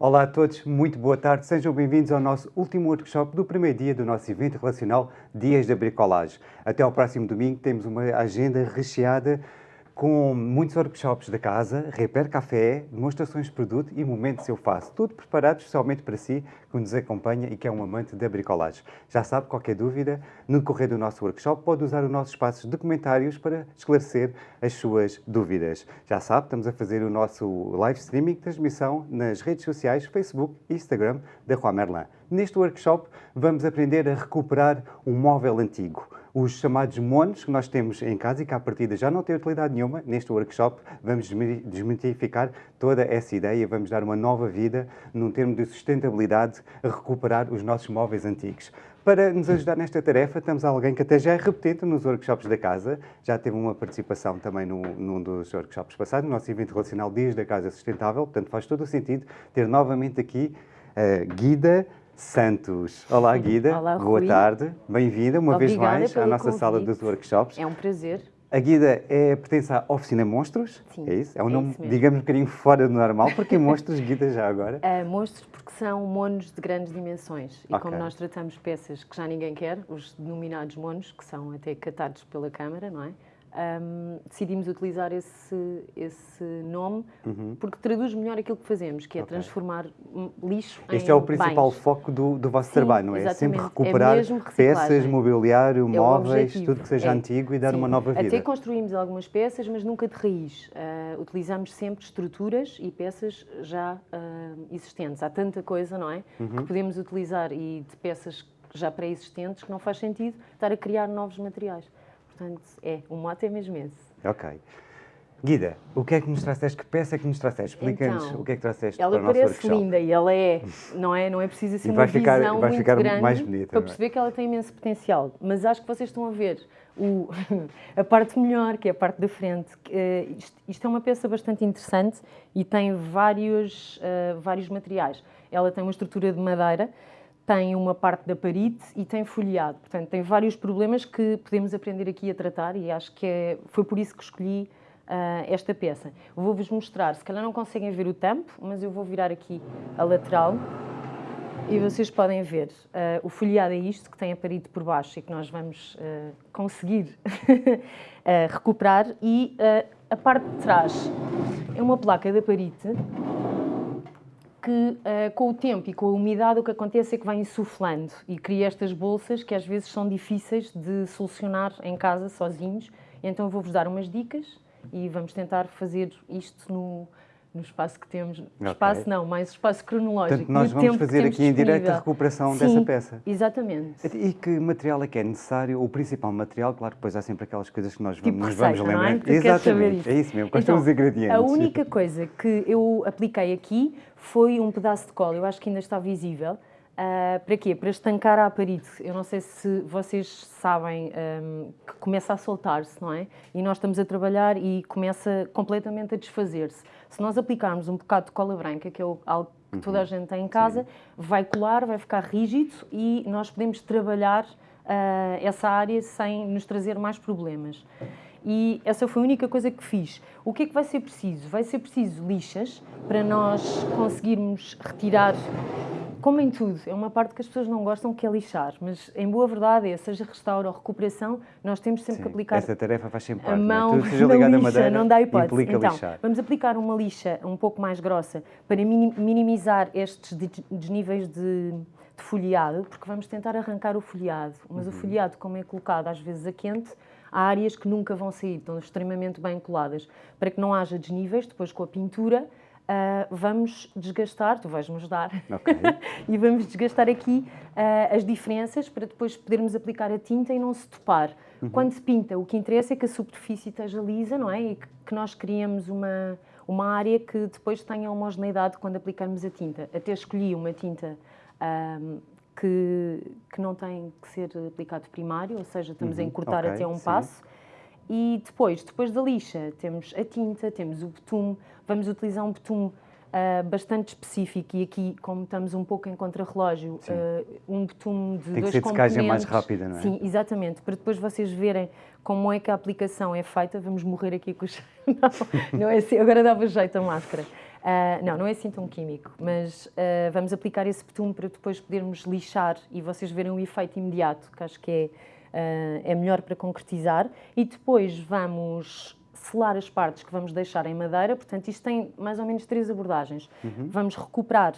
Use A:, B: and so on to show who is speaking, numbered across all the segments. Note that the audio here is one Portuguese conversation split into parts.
A: Olá a todos, muito boa tarde, sejam bem-vindos ao nosso último workshop do primeiro dia do nosso evento relacional Dias da Bricolagem. Até ao próximo domingo temos uma agenda recheada com muitos workshops da casa, repair café, demonstrações de produto e momentos eu faço. Tudo preparado especialmente para si, que nos acompanha e que é um amante da bricolagem. Já sabe, qualquer dúvida, no decorrer do nosso workshop pode usar os nossos espaços de comentários para esclarecer as suas dúvidas. Já sabe, estamos a fazer o nosso live streaming, transmissão nas redes sociais, Facebook e Instagram da Rua Merlin. Neste workshop vamos aprender a recuperar um móvel antigo os chamados monos que nós temos em casa e que à partida já não têm utilidade nenhuma, neste workshop vamos desmitificar toda essa ideia, vamos dar uma nova vida num termo de sustentabilidade a recuperar os nossos móveis antigos. Para nos ajudar nesta tarefa, temos alguém que até já é repetente nos workshops da casa, já teve uma participação também no, num dos workshops passados, no nosso evento relacional Dias da Casa Sustentável, portanto faz todo o sentido ter novamente aqui a Guida Santos. Olá, Guida.
B: Olá,
A: Boa tarde. Bem-vinda uma vez mais à nossa convite. sala dos workshops.
B: É um prazer.
A: A Guida é, pertence à Oficina Monstros,
B: Sim,
A: é isso? É um
B: é
A: nome, digamos, um bocadinho fora do normal. Porquê Monstros, Guida, já agora?
B: Uh, monstros porque são monos de grandes dimensões. E
A: Ok.
B: como nós tratamos peças que já ninguém quer, os denominados monos, que são até catados pela Câmara, não é? Um, decidimos utilizar esse, esse nome porque traduz melhor aquilo que fazemos, que é
A: Uhum. Ok.
B: transformar lixo em
A: Este é o principal
B: bens.
A: foco do, do vosso
B: Sim,
A: trabalho, não é? É sempre
B: exatamente. É
A: recuperar
B: mesmo
A: peças, mobiliário,
B: É
A: móveis, tudo que seja
B: É.
A: antigo e dar
B: Sim.
A: uma nova vida.
B: Até construímos algumas peças, mas nunca de raiz. Ah, utilizamos sempre estruturas e peças já ah, existentes. Há tanta coisa, não é?
A: Uhum.
B: Que podemos utilizar e de peças já pré-existentes que não faz sentido estar a criar novos materiais. Portanto, é, o mote é mesmo esse.
A: Ok. Guida, o que é que nos trouxeste? Que peça é que nos trouxeste? Explica-nos
B: Então,
A: o que é que trouxeste
B: Ela
A: para o nosso
B: parece
A: workshop.
B: linda e ela é, não é? Não é preciso assim
A: E
B: uma
A: ficar-
B: visão
A: vai
B: muito
A: ficar
B: grande
A: mais bonita,
B: para
A: é?
B: perceber que ela tem imenso potencial. Mas acho que vocês estão a ver o, a parte melhor, que é a parte da frente. eh, isto, isto é uma peça bastante interessante e tem vários, eh, vários materiais. Ela tem uma estrutura de madeira, tem uma parte da parite e tem folheado. Portanto, tem vários problemas que podemos aprender aqui a tratar e acho que é, foi por isso que escolhi ah, esta peça. Vou-vos mostrar, se calhar não conseguem ver o tampo, mas eu vou virar aqui a lateral e vocês podem ver. ah, o folheado é isto, que tem a parede por baixo e que nós vamos ah, conseguir recuperar. E a parte de trás é uma placa da parite que eh, com o tempo e com a umidade o que acontece é que vai insuflando e cria estas bolsas que às vezes são difíceis de solucionar em casa sozinhos. Então vou-vos dar umas dicas e vamos tentar fazer isto no, no espaço que temos.
A: Ok.
B: Espaço não, mais espaço cronológico.
A: Portanto, nós vamos fazer aqui em direto a recuperação
B: Sim,
A: dessa peça.
B: Exatamente.
A: E que material é que é necessário? O principal material, claro que depois há sempre aquelas coisas que nós
B: Tipo
A: vamos, nos vamos
B: receita, não é?
A: lembrar.
B: Saber
A: Exatamente,
B: isso.
A: é isso mesmo, quais são
B: Então,
A: os ingredientes?
B: A única coisa que eu apliquei aqui foi um pedaço de cola, eu acho que ainda está visível. Ah, para quê? Para estancar a parede. Eu não sei se vocês sabem ahm, que começa a soltar-se, não é? E nós estamos a trabalhar e começa completamente a desfazer-se. Se nós aplicarmos um bocado de cola branca, que é algo que toda a gente tem em casa, vai colar, vai ficar rígido e nós podemos trabalhar ah, essa área sem nos trazer mais problemas. E essa foi a única coisa que fiz. O que é que vai ser preciso? Vai ser preciso lixas para nós conseguirmos retirar, como em tudo, é uma parte que as pessoas não gostam que é lixar, mas em boa verdade, é, seja restauro ou recuperação, nós temos sempre que
A: Sim,
B: aplicar
A: Essa tarefa faz sempre
B: a
A: parte, é?
B: mão
A: Tudo que seja
B: na lixa,
A: madeira
B: não dá hipótese. então,
A: lixar.
B: vamos aplicar uma lixa um pouco mais grossa para mini- minimizar estes de- desníveis de, de folheado, porque vamos tentar arrancar o folheado. Mas
A: Uhum.
B: o folheado, como é colocado às vezes a quente, há áreas que nunca vão sair, estão extremamente bem coladas. Para que não haja desníveis, depois com a pintura, ah, vamos desgastar, tu vais-me ajudar,
A: Ok.
B: e vamos desgastar aqui ah, as diferenças para depois podermos aplicar a tinta e não se topar.
A: Uhum.
B: Quando se pinta, o que interessa é que a superfície esteja lisa, não é? E que, que nós criemos uma, uma área que depois tenha homogeneidade quando aplicarmos a tinta. Até escolhi uma tinta ahm, que, que não tem que ser aplicado primário, ou seja, estamos a encurtar
A: Uhum. ok,
B: até um
A: sim.
B: passo. E depois, depois da lixa, temos a tinta, temos o betume. Vamos utilizar um betume ah, bastante específico e aqui, como estamos um pouco em contrarrelógio, ah, um betume de
A: Tem que
B: dois
A: ser de secagem mais
B: componentes.
A: rápida, não é?
B: Sim, exatamente. Para depois vocês verem como é que a aplicação é feita. Vamos morrer aqui com os... Não, não é assim. Agora dava jeito a máscara. Uh, não, não é assim tão químico, mas uh, vamos aplicar esse betume para depois podermos lixar e vocês verem o efeito imediato, que acho que é, uh, é melhor para concretizar. E depois vamos selar as partes que vamos deixar em madeira, portanto, isto tem mais ou menos três abordagens. Uhum. Vamos recuperar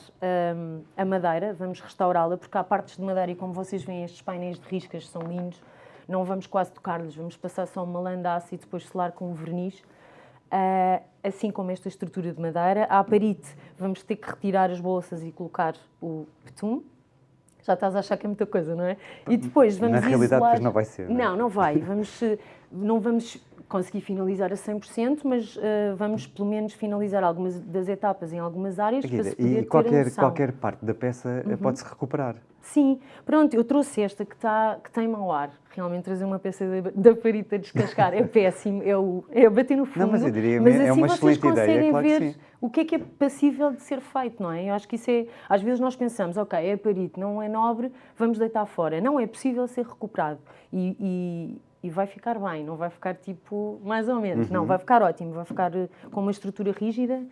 B: um, a madeira, vamos restaurá-la, porque há partes de madeira e, como vocês veem, estes painéis de riscas são lindos, não vamos quase tocar-lhes, vamos passar só uma landaça e depois selar com um verniz. Uh, assim como esta estrutura de madeira. À parite, vamos ter que retirar as bolsas e colocar o betume. Já estás a achar que é muita coisa, não é? E depois vamos
A: Na realidade,
B: isolar...
A: não vai ser.
B: Não, é? não, não vai. Vamos, não vamos conseguir finalizar a 100%, mas uh, vamos pelo menos finalizar algumas das etapas em algumas áreas
A: Guida,
B: para se poder
A: E qualquer, qualquer parte da peça eh, uhum. pode-se recuperar.
B: Sim, pronto, eu trouxe esta que, tá, que tem mau ar. Realmente trazer uma peça da, parita descascar é péssimo, é, o, é bater no fundo.
A: Não, mas eu diria
B: mas
A: é
B: assim
A: uma
B: vocês
A: excelente
B: conseguem
A: ideia, claro
B: ver o que é que é passível de ser feito, não é? Eu acho que isso é... Às vezes nós pensamos, ok, é parito, não é nobre, vamos deitar fora. Não, é possível ser recuperado. E, e, e vai ficar bem, não vai ficar tipo mais ou menos. Uhum. Não, vai ficar ótimo, vai ficar eh, com uma estrutura rígida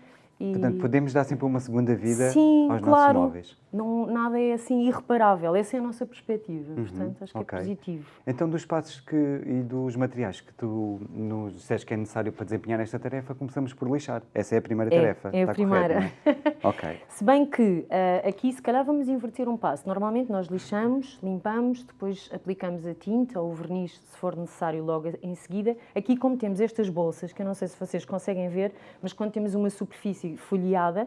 A: e... Portanto, podemos dar sempre uma segunda vida
B: Sim,
A: aos
B: claro.
A: nossos móveis.
B: Não, nada é assim irreparável, essa é a nossa perspectiva, uhum, portanto acho que okay. é positivo.
A: Então, dos passos que, e dos materiais que tu nos disseste que é necessário para desempenhar esta tarefa, começamos por lixar. Essa é a primeira
B: é,
A: tarefa.
B: É a
A: Está
B: primeira.
A: Correto, é? ok.
B: Se bem que uh, aqui, se calhar, vamos inverter um passo. Normalmente nós lixamos, limpamos, depois aplicamos a tinta ou o verniz, se for necessário, logo em seguida. Aqui, como temos estas bolsas, que eu não sei se vocês conseguem ver, mas quando temos uma superfície folheada,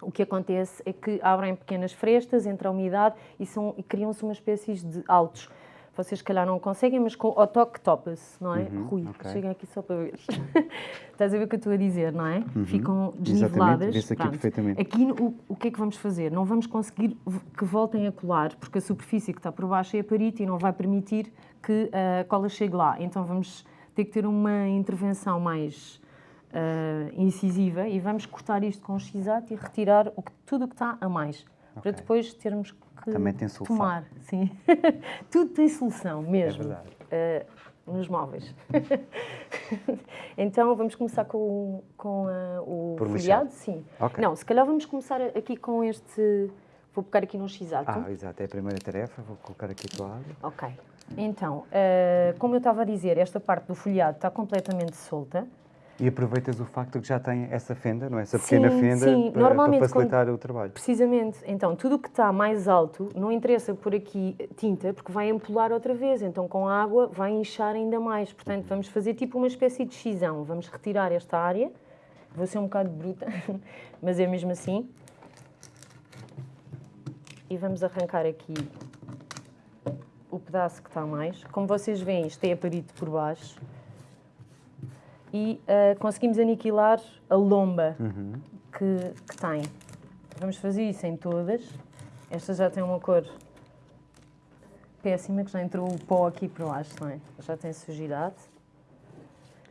B: o que acontece é que abrem pequenas frestas entre a umidade e, são, e criam-se uma espécie de altos. Vocês, se calhar, não conseguem, mas com o toque topa-se, não é? Uhum, Rui, okay. chega aqui só para ver. Estás a ver o que eu estou a dizer, não é? Uhum. Ficam desniveladas.
A: Aqui perfeitamente.
B: Aqui, o, o que é que vamos fazer? Não vamos conseguir que voltem a colar, porque a superfície que está por baixo é a parite e não vai permitir que a cola chegue lá. Então, vamos ter que ter uma intervenção mais uh, incisiva e vamos cortar isto com o x e retirar o que, tudo o que está a mais, okay. para depois termos que
A: Também tem solução.
B: tomar. Sim. tudo tem solução mesmo.
A: É verdade.
B: Uh, nos móveis. então vamos começar com, com uh, o Por folhado? Sim. Okay. Não, se calhar vamos começar aqui com este. Vou pegar aqui no x
A: Ah, exato, é a primeira tarefa, vou colocar aqui do lado.
B: Ok. Então, uh, como eu estava a dizer, esta parte do folhado está completamente solta.
A: E aproveitas o facto que já tem essa fenda, não é? Essa pequena
B: sim,
A: fenda
B: sim.
A: Para,
B: Normalmente,
A: para facilitar
B: quando,
A: o trabalho.
B: Precisamente. Então, tudo o que está mais alto, não interessa por aqui tinta, porque vai empolar outra vez. Então, com a água, vai inchar ainda mais. Portanto, uhum. vamos fazer tipo uma espécie de xisão. Vamos retirar esta área. Vou ser um bocado bruta, mas é mesmo assim. E vamos arrancar aqui o pedaço que está mais. Como vocês veem, isto é aparito por baixo e uh, conseguimos aniquilar a lomba uhum. que, que tem. Vamos fazer isso em todas. Esta já tem uma cor péssima, que já entrou o pó aqui por baixo, não é? Já tem sujidade.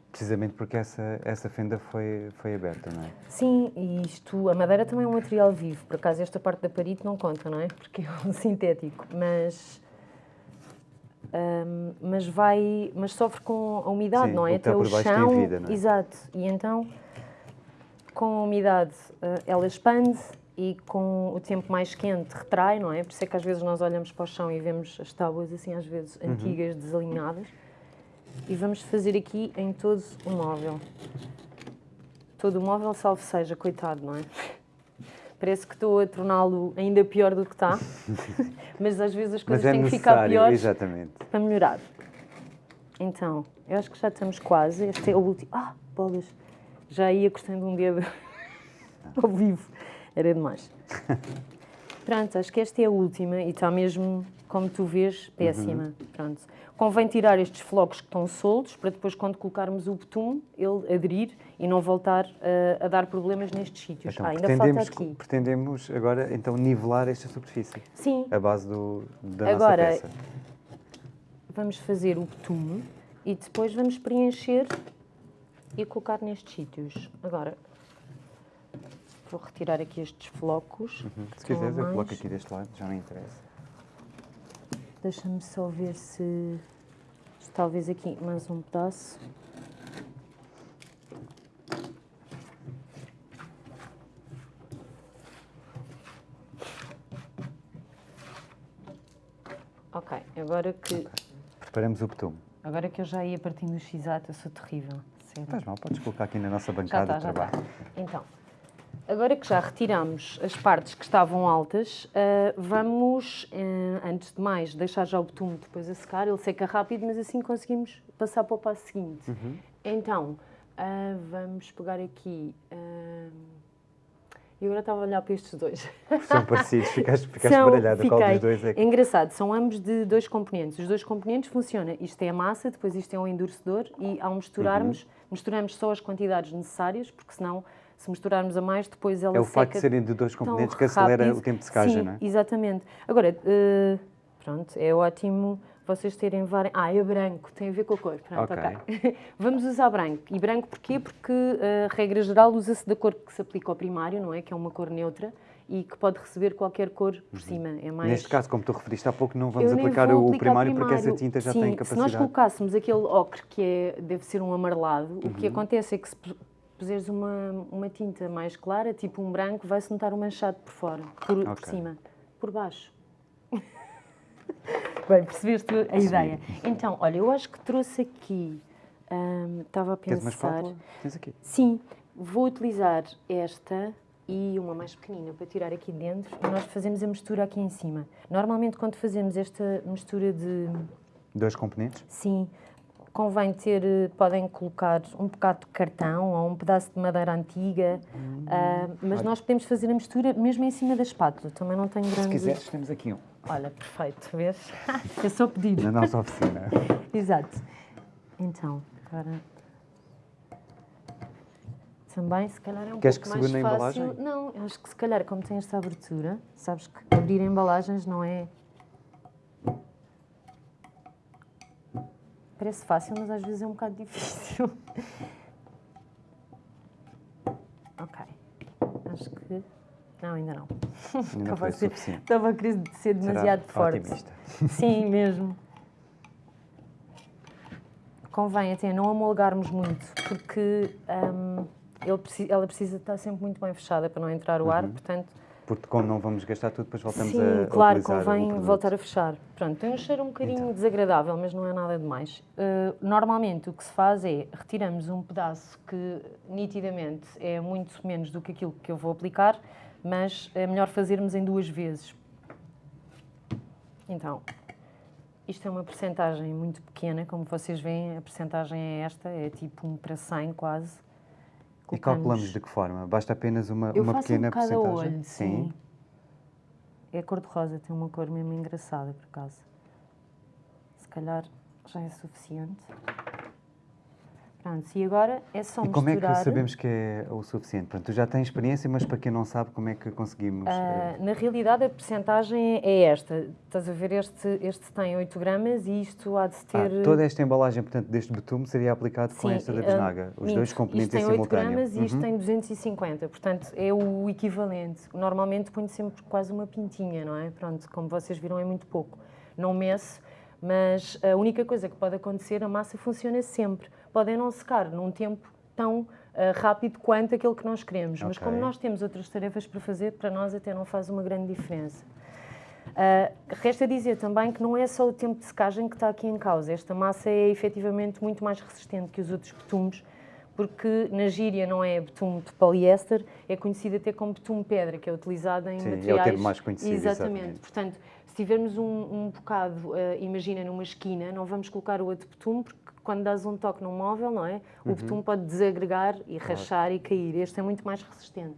A: Precisamente porque essa, essa fenda foi, foi aberta, não é?
B: Sim, e isto, a madeira também é um material vivo. Por acaso esta parte da parede não conta, não é? Porque é um sintético. Mas um, mas vai, mas sofre com a umidade,
A: Sim,
B: não é?
A: Até o chão, vida, é?
B: exato. E então, com a umidade, uh, ela expande e com o tempo mais quente retrai, não é? Por isso é que às vezes nós olhamos para o chão e vemos as tábuas assim às vezes uhum. antigas, desalinhadas. E vamos fazer aqui em todo o móvel. Todo o móvel, salvo seja, coitado, não é? Parece que estou a torná-lo ainda pior do que está, mas às vezes as coisas
A: é
B: têm que ficar piores
A: exatamente.
B: para melhorar. Então, eu acho que já estamos quase. Este é o último. Ah, bolas! Já ia custando um dedo ao vivo. Era demais. Pronto, acho que esta é a última e está mesmo, como tu vês, péssima. Uhum. Pronto. Convém tirar estes flocos que estão soltos para depois, quando colocarmos o betume, ele aderir e não voltar a, a dar problemas nestes sítios.
A: Então,
B: ah, ainda falta aqui.
A: Pretendemos agora, então, nivelar esta superfície.
B: Sim.
A: A base do, da
B: agora,
A: nossa peça.
B: vamos fazer o betume e depois vamos preencher e colocar nestes sítios. Agora, vou retirar aqui estes flocos.
A: Uhum. Se quiseres, eu coloco aqui deste lado, já não interessa.
B: Deixa-me só ver se talvez aqui mais um pedaço. Ok, agora que...
A: Preparamos o betume.
B: Agora que eu já ia partindo do x eu sou terrível. Sempre.
A: Faz mal, podes colocar aqui na nossa bancada
B: tá,
A: de
B: tá.
A: trabalho.
B: Então, agora que já retiramos as partes que estavam altas, ah, vamos, eh, antes de mais, deixar já o betume depois a secar. Ele seca rápido, mas assim conseguimos passar para o passo seguinte.
A: Uhum.
B: Então, ah, vamos pegar aqui. eu agora estava a olhar para estes dois.
A: São parecidos, ficaste, ficaste
B: São-
A: baralhada. Qual dos
B: fiquei.
A: dois é que...
B: Engraçado, são ambos de dois componentes. Os dois componentes funcionam. Isto é a massa, depois isto é um endurecedor e ao misturarmos,
A: Uhum.
B: misturamos só as quantidades necessárias, porque senão, se misturarmos a mais, depois ela
A: É o
B: seca
A: facto de serem de dois componentes que acelera
B: rápido.
A: o tempo de secagem,
B: Sim,
A: não é?
B: exatamente. Agora, eh, pronto, é ótimo vocês terem várias... Ah, é branco, tem a ver com a cor. Pronto,
A: Ok.
B: ok. Vamos usar branco. E branco porquê? Porque, eh, regra geral, usa-se da cor que se aplica ao primário, não é? Que é uma cor neutra e que pode receber qualquer cor por cima. É mais...
A: Uhum. Neste caso, como tu referiste há pouco, não vamos aplicar o
B: aplicar
A: primário, porque essa tinta já
B: Sim,
A: tem
B: se nós
A: capacidade.
B: colocássemos aquele ocre que é, deve ser um amarelado, o
A: Uhum.
B: que acontece é que se puseres uma, uma tinta mais clara, tipo um branco, vai-se notar o manchado por fora, por, por
A: Ok.
B: cima, por baixo. Bem, percebeste a ideia? Então, olha, eu acho que trouxe aqui, hum, estava a pensar...
A: espátula? Tens aqui.
B: Sim, vou utilizar esta e uma mais pequenina para tirar aqui dentro e nós fazemos a mistura aqui em cima. Normalmente quando fazemos esta mistura de
A: Dois componentes?
B: sim, convém ter, eh, podem colocar um bocado de cartão ou um pedaço de madeira antiga, ah, mas nós podemos fazer a mistura mesmo em cima da espátula, também não tenho
A: Se
B: grande...
A: quiseres, temos aqui um.
B: Olha, perfeito, vês? é só pedir.
A: Na nossa oficina.
B: Exato. Então, agora. Também, se calhar, é um
A: Queres
B: pouco
A: que
B: mais
A: segure na
B: fácil.
A: embalagem?
B: Não, acho que se calhar, como tem esta abertura, sabes que abrir embalagens não é. Parece fácil, mas às vezes é um bocado difícil. ok. Acho que. Não, ainda não.
A: Ainda
B: Estava a ser-. Estava a querer ser demasiado
A: Será
B: forte.
A: otimista.
B: Sim, mesmo. Convém até não amolgarmos muito, porque hum, ele ela precisa estar sempre muito bem fechada para não entrar o ar, portanto,
A: Porque como não vamos gastar tudo, depois voltamos
B: sim,
A: a,
B: claro,
A: utilizar
B: convém voltar a fechar. Pronto, tem um cheiro um bocadinho
A: Então.
B: desagradável, mas não é nada demais. Uh, normalmente o que se faz é retiramos um pedaço que nitidamente é muito menos do que aquilo que eu vou aplicar, mas é melhor fazermos em duas vezes. Então, isto é uma percentagem muito pequena, como vocês veem, a percentagem é esta, é tipo um para 100 quase.
A: E
B: Colocamos-
A: calculamos de que forma? Basta apenas uma,
B: eu
A: uma
B: faço
A: pequena
B: um
A: porcentagem?
B: olho, sim. É cor-de-rosa, tem uma cor mesmo engraçada, por acaso. Se calhar já é suficiente. Pronto, e agora é só
A: E como é
B: misturar.
A: que sabemos que é o suficiente? Pronto, tu já tens experiência, mas para quem não sabe, como é que conseguimos?
B: Ah,
A: eh,
B: na realidade, a percentagem é esta. Estás a ver, este, este tem 8 gramas e isto há de
A: ah,
B: ter...
A: toda esta embalagem, portanto, deste betume seria aplicado com
B: Sim,
A: esta da
B: ah,
A: bisnaga, os dois componentes
B: isto
A: em
B: tem 8
A: simultâneo.
B: gramas e isto
A: Uhum.
B: tem 250, portanto é o equivalente. Normalmente ponho sempre quase uma pintinha, não é? Pronto, como vocês viram é muito pouco. Não meço, mas a única coisa que pode acontecer, a massa funciona sempre. Podem não secar num tempo tão ah, rápido quanto aquele que nós queremos, mas
A: Ok.
B: como nós temos outras tarefas para fazer, para nós até não faz uma grande diferença. Uh, resta dizer também que não é só o tempo de secagem que está aqui em causa. Esta massa é efetivamente muito mais resistente que os outros betumes, porque na gíria não é betume de poliéster, é conhecido até como betume pedra, que é utilizado em
A: Sim, é o
B: materiais...
A: termo mais conhecido,
B: Exatamente.
A: exatamente.
B: Portanto, se tivermos um, um bocado, uh, imagina, numa esquina, não vamos colocar o outro betume, porque quando dás um toque num móvel, não é? O
A: Uhum.
B: betume pode desagregar e rachar e cair. Este é muito mais resistente.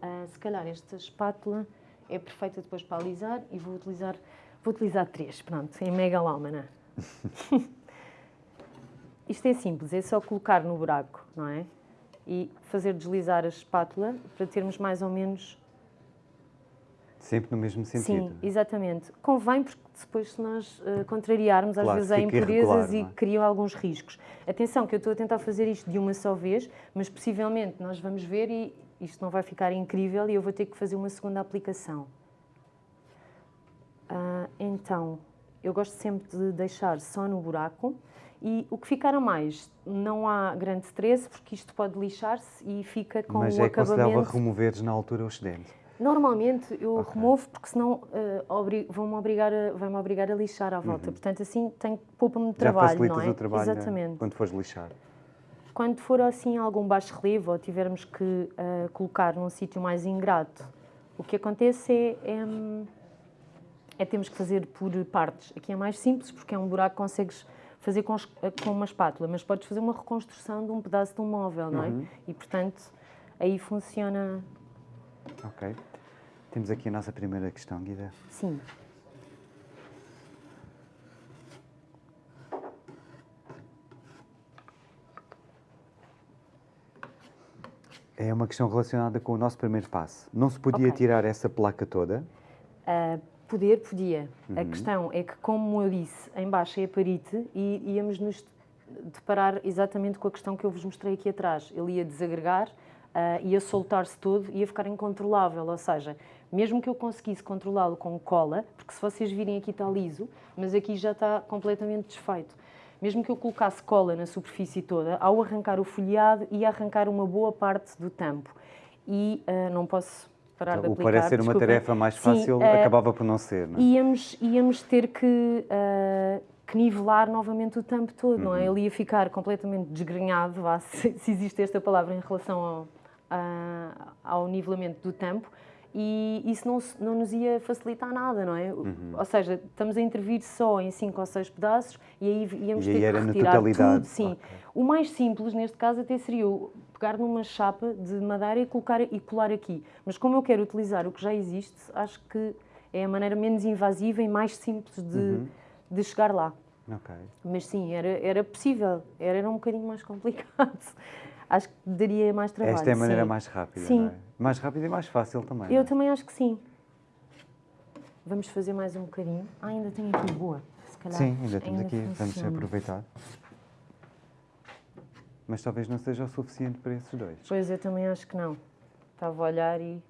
B: Ah, se calhar esta espátula é perfeita depois para alisar e vou utilizar, vou utilizar três, pronto, em megalómana. Isto é simples, é só colocar no buraco, não é? E fazer deslizar a espátula para termos mais ou menos...
A: Sempre no mesmo sentido.
B: Sim, exatamente. Convém porque depois se nós eh, contrariarmos, às
A: Claro,
B: vezes há impurezas e
A: é?
B: criam alguns riscos. Atenção que eu estou a tentar fazer isto de uma só vez, mas possivelmente nós vamos ver e isto não vai ficar incrível e eu vou ter que fazer uma segunda aplicação. Ah, então, eu gosto sempre de deixar só no buraco e o que ficar a mais, não há grande stress porque isto pode lixar-se e fica com
A: Mas
B: o
A: é aconselhável
B: acabamento...
A: removeres na altura o excedente.
B: Normalmente eu
A: Ok.
B: removo porque senão uh, obri- vão-me obrigar, a- vai-me obrigar a lixar à volta. Portanto, assim tem, poupa-me
A: Uhum.
B: Trabalho, não é?
A: o trabalho né,
B: Exatamente.
A: quando fores lixar.
B: Quando for assim algum baixo relevo ou tivermos que uh, colocar num sítio mais ingrato, o que acontece é, é, é temos que fazer por partes. Aqui é mais simples porque é um buraco que consegues fazer com, eh, com uma espátula, mas podes fazer uma reconstrução de um pedaço de um móvel, não é?
A: Uhum.
B: E portanto aí funciona
A: Ok. Temos aqui a nossa primeira questão, Guida.
B: sim.
A: É uma questão relacionada com o nosso primeiro passo. Não se podia
B: Ok.
A: tirar essa placa toda?
B: Uh, poder, podia. A
A: Uhum.
B: questão é que, como eu disse, em baixo é a parite e íamos nos deparar exatamente com a questão que eu vos mostrei aqui atrás. Ele ia desagregar, uh, ia soltar-se todo, ia ficar incontrolável. Ou seja, mesmo que eu conseguisse controlá-lo com cola, porque se vocês virem aqui está liso, mas aqui já está completamente desfeito. Mesmo que eu colocasse cola na superfície toda, ao arrancar o folheado, ia arrancar uma boa parte do tampo. E uh, não posso parar de
A: o que
B: aplicar.
A: parece ser uma tarefa mais
B: Sim,
A: fácil
B: uh,
A: acabava por não ser, não é?
B: íamos, íamos ter que, ah, que nivelar novamente o tampo todo, não é?
A: Uhum.
B: Ele ia ficar completamente desgrenhado, vá, se, se existe esta palavra em relação ao, a- ao nivelamento do tampo, e isso não, não nos ia facilitar nada, não é?
A: Uhum.
B: Ou seja, estamos a intervir só em cinco ou seis pedaços e aí íamos
A: E
B: ter
A: aí era
B: que
A: na
B: retirar
A: totalidade.
B: tudo, sim.
A: Ok.
B: O mais simples neste caso até seria eu pegar numa chapa de madeira e colocar e colar aqui. Mas como eu quero utilizar o que já existe, acho que é a maneira menos invasiva e mais simples de,
A: Uhum.
B: de chegar lá.
A: Ok.
B: Mas sim, era, era possível, era, era um bocadinho mais complicado. Acho que daria mais trabalho.
A: Esta é a maneira
B: sim.
A: mais rápida,
B: Sim.
A: é? Mais rápida e mais fácil também.
B: Eu
A: é?
B: também acho que sim. Vamos fazer mais um bocadinho. Ah, ainda tenho aqui boa. Se calhar
A: Sim, ainda temos aqui, vamos
B: funciona.
A: aproveitar. Mas talvez não seja o suficiente para esses dois.
B: Pois eu também acho que não. Estava a olhar e.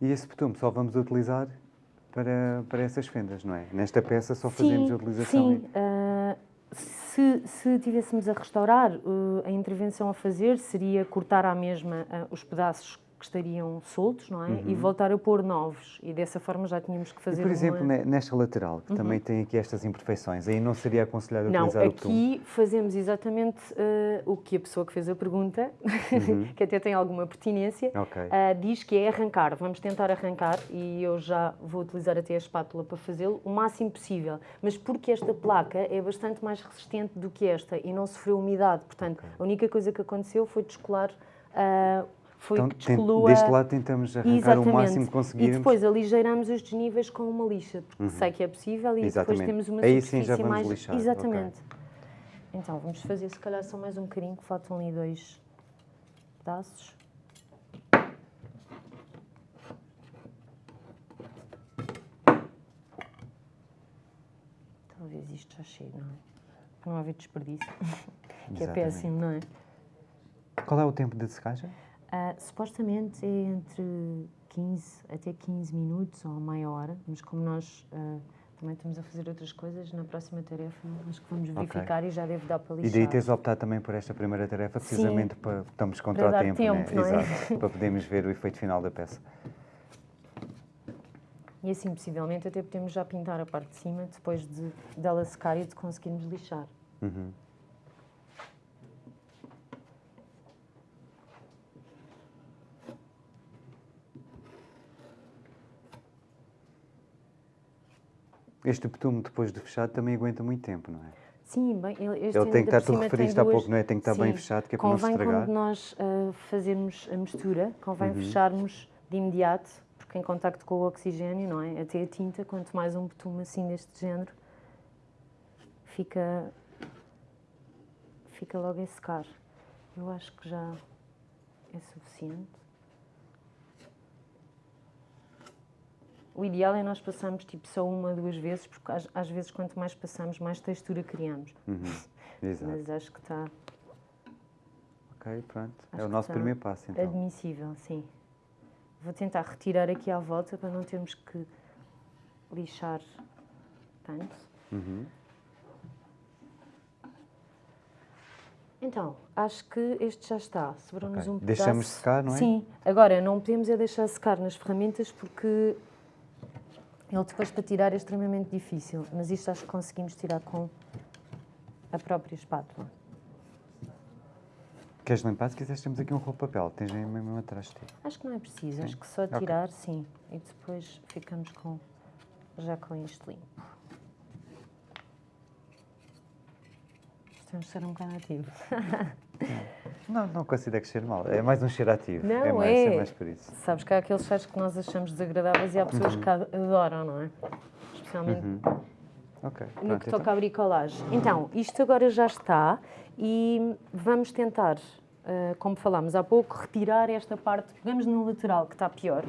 A: E esse betume só vamos utilizar para, para essas fendas, não é? Nesta peça só fazemos a utilização.
B: Sim, ah, se, se tivéssemos a restaurar, uh, a intervenção a fazer seria cortar à mesma ah, os pedaços que estariam soltos, não é? E voltar a pôr novos. E dessa forma já tínhamos que
A: Uhum. E,
B: fazer
A: por exemplo,
B: uma... Uhum.
A: ne- nesta lateral, que também tem aqui estas imperfeições, aí não seria aconselhado
B: Não,
A: utilizar o betume?
B: aqui fazemos exatamente ah, o que a pessoa que fez a pergunta, que até tem alguma pertinência,
A: Uhum. Ok.
B: ah, diz que é arrancar. Vamos tentar arrancar e eu já vou utilizar até a espátula para fazê-lo o máximo possível. Mas porque esta placa é bastante mais resistente do que esta e não sofreu umidade. Portanto, a única coisa que aconteceu foi descolar. ah, foi
A: Então,
B: que
A: ten-
B: descolou
A: deste lado tentamos arrancar
B: Exatamente.
A: o máximo que
B: E
A: conseguirmos.
B: depois aligeiramos os desníveis com uma lixa, porque sei que é possível e
A: Uhum. Exatamente.
B: depois temos uma
A: Aí sim
B: superfície
A: já vamos
B: mais...
A: lixar.
B: Exatamente. Então, vamos fazer se calhar só mais um bocadinho, que faltam ali dois pedaços. Talvez isto já chegue, não é? Para não haver desperdício, que é péssimo, não é?
A: Qual é o tempo de secagem?
B: Ah, supostamente é entre 15 até 15 minutos ou meia hora, mas como nós ah, também estamos a fazer outras coisas, na próxima tarefa acho que vamos verificar e já deve dar para
A: E
B: lixar.
A: daí tens optado também por esta primeira tarefa, precisamente para estamos contra
B: Para
A: o tempo,
B: tempo,
A: né?
B: é?
A: Exato, para podermos ver o efeito final da peça.
B: E assim, possivelmente, até podemos já pintar a parte de cima depois de dela secar e de conseguirmos lixar.
A: Uhum. Este betume, depois de fechado, também aguenta muito tempo, não é?
B: Sim, bem, este
A: Ele tem que estar, tu referiste
B: tem
A: há
B: duas-
A: pouco, não é? Tem que estar bem
B: Sim.
A: fechado, que é para não se
B: Convém
A: estragar.
B: quando nós ah, fazermos a mistura, convém
A: Uhum.
B: fecharmos de imediato, porque em contacto com o oxigênio, não é? Até a tinta, quanto mais um betume assim deste género, fica, fica logo a secar. Eu acho que já é suficiente. O ideal é nós passarmos tipo só uma, duas vezes, porque às, às vezes quanto mais passamos, mais textura criamos.
A: Uhum. Exato.
B: Mas acho que está
A: Ok, pronto.
B: Acho
A: é o nosso
B: está
A: primeiro passo, então.
B: admissível, sim. Vou tentar retirar aqui à volta para não termos que lixar tanto.
A: Uhum.
B: Então, acho que este já está. Sobrou-nos
A: Ok.
B: um pedaço.
A: Deixamos secar, não é?
B: Sim. Agora, não podemos é deixar secar nas ferramentas porque ele depois para tirar é extremamente difícil. Mas isto acho que conseguimos tirar com a própria espátula.
A: Queres limpar? Se quiseres, temos aqui um rolo de papel. Tens aí mesmo atrás de ti.
B: Acho que não é preciso.
A: Sim.
B: Acho que só tirar, sim. E depois ficamos com já com isto limpo. Temos de ser um bocado ativo.
A: Não, não considero que cheire mal. É mais um cheiro ativo.
B: Não,
A: é. Mais,
B: é.
A: mais por isso.
B: Sabes que há aqueles cheiros que nós achamos desagradáveis e há pessoas
A: Uhum.
B: que adoram, não é? Especialmente
A: Ok.
B: no
A: Pronto,
B: que
A: então.
B: toca à bricolagem. Então, isto agora já está e vamos tentar, ah, como falámos há pouco, retirar esta parte, pegamos no lateral, que está pior,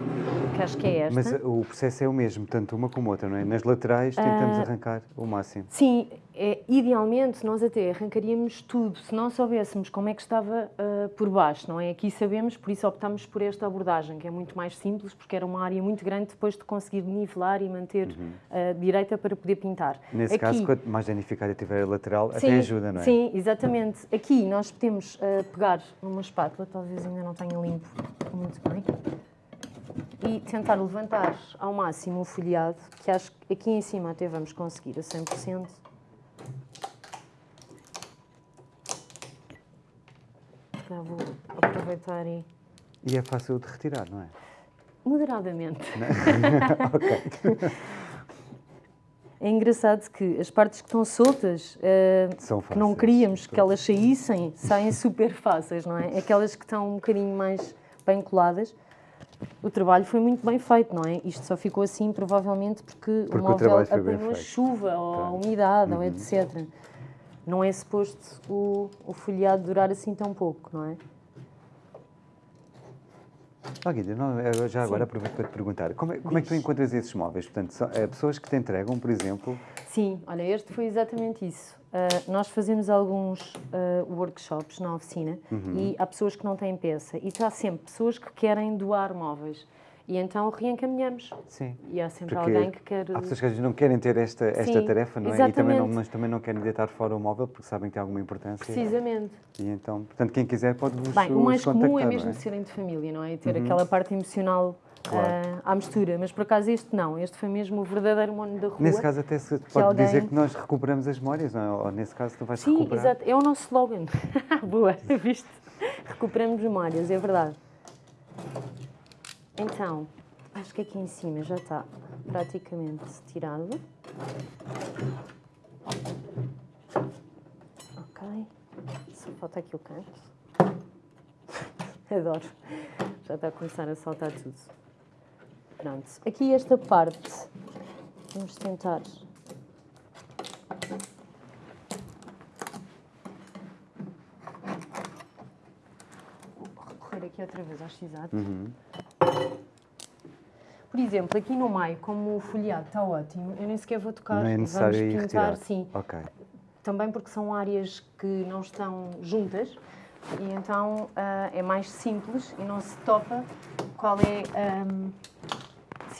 B: que acho que é esta.
A: Mas uh, o processo é o mesmo, tanto uma como outra, não é? Nas laterais tentamos
B: Ah.
A: arrancar o máximo.
B: Sim, é, idealmente nós até arrancaríamos tudo se não soubéssemos como é que estava ah, por baixo, não é? Aqui sabemos, por isso optámos por esta abordagem, que é muito mais simples, porque era uma área muito grande depois de conseguir nivelar e manter ah, direita para poder pintar.
A: Uhum. Nesse
B: Aqui-
A: caso, quanto mais danificada tiver a lateral,
B: Sim,
A: até ajuda, não é?
B: Sim, exatamente. Aqui nós podemos ah, pegar numa espátula, talvez ainda não tenha limpo muito bem, e tentar levantar ao máximo o folheado, que acho que aqui em cima até vamos conseguir a 100%. Já vou aproveitar e
A: E é fácil de retirar, não é?
B: moderadamente. É engraçado que as partes que estão soltas,
A: São
B: que não queríamos que elas saíssem, saem super fáceis, não é? Aquelas que estão um bocadinho mais bem coladas, o trabalho foi muito bem feito, não é? Isto só ficou assim provavelmente porque,
A: Porque o
B: o móvel
A: bem
B: apanhou chuva ou a
A: Tá.
B: umidade ou etc. Não é suposto o, o folheado durar assim tão pouco, não é?
A: Oh, Guida, não, já agora aproveito para te perguntar, como é, como é que tu encontras esses móveis? Portanto, são, é, pessoas que te entregam, por exemplo,
B: Sim, olha, este foi exatamente isso. Uh, nós fazemos alguns uh, workshops na oficina
A: Uhum.
B: e há pessoas que não têm peça e há sempre pessoas que querem doar móveis e então reencaminhamos.
A: sim.
B: E há sempre
A: Porque
B: alguém que quer.
A: Há pessoas que não querem ter esta, esta
B: Sim,
A: tarefa, não é? E também não,
B: exatamente.
A: mas também não querem deitar fora o móvel porque sabem que tem alguma importância.
B: Precisamente.
A: E então, portanto, quem quiser pode vos
B: Bem, o mais comum é
A: não
B: mesmo serem de família, não é? E ter
A: Uhum.
B: aquela parte emocional
A: Claro.
B: uh, à mistura. Mas por acaso este não, este foi mesmo o verdadeiro mono da rua.
A: Nesse caso, até se pode
B: alguém-
A: dizer que nós recuperamos as memórias, não é? Ou nesse caso, tu vais
B: Sim,
A: recuperar.
B: exato. É o nosso slogan. Boa, viste? Recuperamos memórias, é verdade. Então, acho que aqui em cima já está praticamente tirado. Ok. Só falta aqui o canto. Adoro. Já está a começar a saltar tudo. Pronto. Aqui esta parte. Vamos tentar recorrer aqui outra vez aos x
A: Uhum.
B: Por exemplo, aqui no meio, como o folheado está ótimo, eu nem sequer vou tocar.
A: Não é necessário
B: Vamos pintar,
A: retirar.
B: sim. Também porque são áreas que não estão juntas e então ah, é mais simples e não se topa qual é ahm,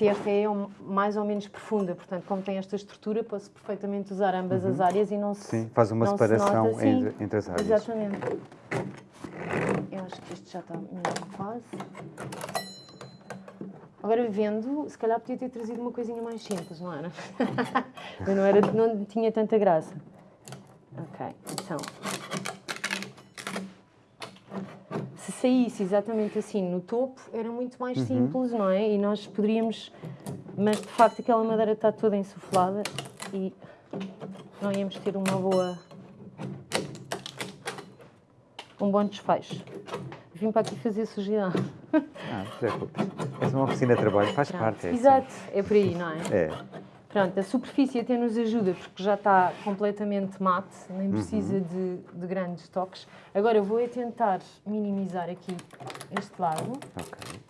B: se esta é mais ou menos profunda. Portanto, como tem esta estrutura, posso perfeitamente usar ambas as áreas e não se
A: Uhum. Sim, faz uma
B: se
A: separação
B: nota, sim.
A: entre, entre as áreas.
B: Exatamente. Eu acho que isto já está mesmo quase. Agora vendo, se calhar podia ter trazido uma coisinha mais simples, não era? Mas não, era, não tinha tanta graça. Ok, então. Se saísse exatamente assim no topo, era muito mais
A: Uhum.
B: simples, não é? E nós poderíamos. Mas de facto aquela madeira está toda insuflada e não íamos ter uma boa. um bom desfecho. Vim para aqui fazer sujidade.
A: Ah, não te preocupes. És uma oficina de trabalho, faz parte. É assim.
B: Exato, é por aí, não é?
A: É.
B: Pronto, a superfície até nos ajuda porque já está completamente mate, nem
A: Uhum.
B: precisa de, de grandes toques. Agora eu vou é tentar minimizar aqui este lado.
A: Ok.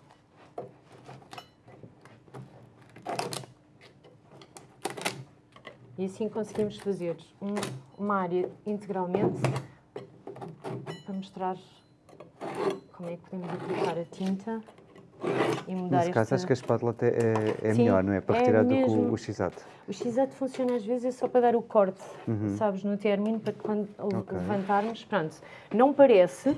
B: E assim conseguimos fazer um- uma área integralmente para mostrar como é que podemos aplicar a tinta. E mudar
A: Nesse caso,
B: esta...
A: acho que a espátula é, é
B: Sim,
A: melhor, não é? Para
B: é
A: retirar do que
B: mesmo.
A: o, x-ato.
B: O x funciona às vezes é só para dar o corte, sabes, no término, para quando
A: Uhum. Ok.
B: levantarmos, pronto. Não parece,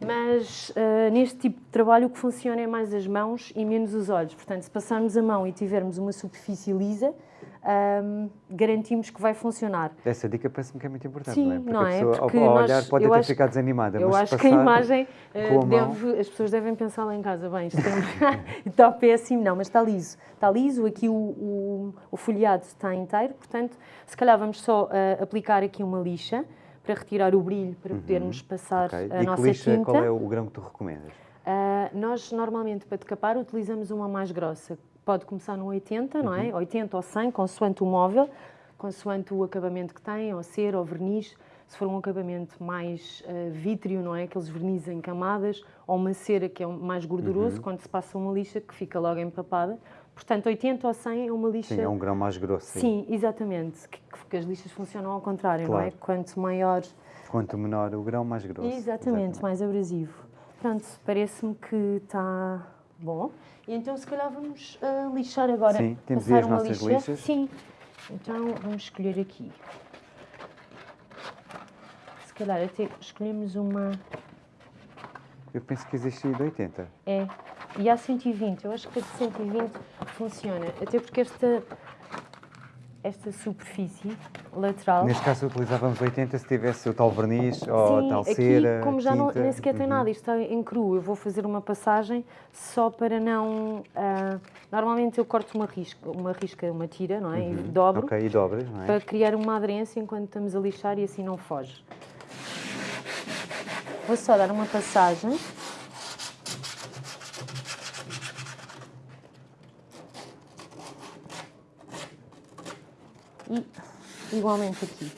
B: mas ah, neste tipo de trabalho o que funciona é mais as mãos e menos os olhos. Portanto, se passarmos a mão e tivermos uma superfície lisa, ahm, garantimos que vai funcionar.
A: Essa dica parece-me que é muito importante,
B: Sim,
A: não é? Porque
B: não
A: a
B: é?
A: pessoa,
B: Porque
A: ao, ao
B: nós-
A: olhar, pode até ficar desanimada,
B: Eu acho que a imagem eh,
A: a mão-
B: deve, as pessoas devem pensar lá em casa, bem, isto é- está péssimo, não, mas está liso. Está liso, aqui o, o, o folheado está inteiro, portanto, se calhar vamos só eh, aplicar aqui uma lixa para retirar o brilho, para podermos passar
A: Uhum. Ok.
B: a
A: E
B: nossa
A: lixa,
B: tinta.
A: qual é o grão que tu recomendas?
B: Ah, nós normalmente para decapar utilizamos uma mais grossa. Pode começar no 80, não é? 80 ou 100, consoante o móvel, consoante o acabamento que tem, ou cera ou verniz. Se for um acabamento mais ah, vítreo, não é? Aqueles vernizes em camadas, ou uma cera que é mais gorduroso, quando se passa uma lixa que fica logo empapada. Portanto, 80 ou 100 é uma lixa.
A: Sim, é um grão mais grosso. sim.
B: Sim, exatamente. Que, que as lixas funcionam ao contrário, não é?
A: Claro.
B: Quanto maior
A: Quanto menor o grão, mais grosso.
B: Exatamente, mais abrasivo. Pronto, parece-me que está bom. E então, se calhar, vamos ah, lixar agora.
A: Sim, temos
B: Passar
A: aí as
B: uma
A: nossas
B: lixa.
A: lixas.
B: Sim. Então, vamos escolher aqui. Se calhar, até escolhemos uma.
A: Eu penso que existe de 80.
B: É. E há 120. Eu acho que a de 120 funciona. Até porque esta. Esta superfície lateral.
A: Neste caso, utilizávamos 80 se tivesse o tal verniz ou
B: Sim,
A: tal
B: aqui,
A: cera.
B: como já não, nem sequer tem
A: Uhum.
B: nada, isto está em cru, eu vou fazer uma passagem só para não... ah, normalmente eu corto uma risca, uma risca, uma tira, não é? E dobro,
A: Uhum. Ok, e dobras, não é?
B: para criar uma aderência enquanto estamos a lixar e assim não foge. Vou só dar uma passagem. E igualmente aqui.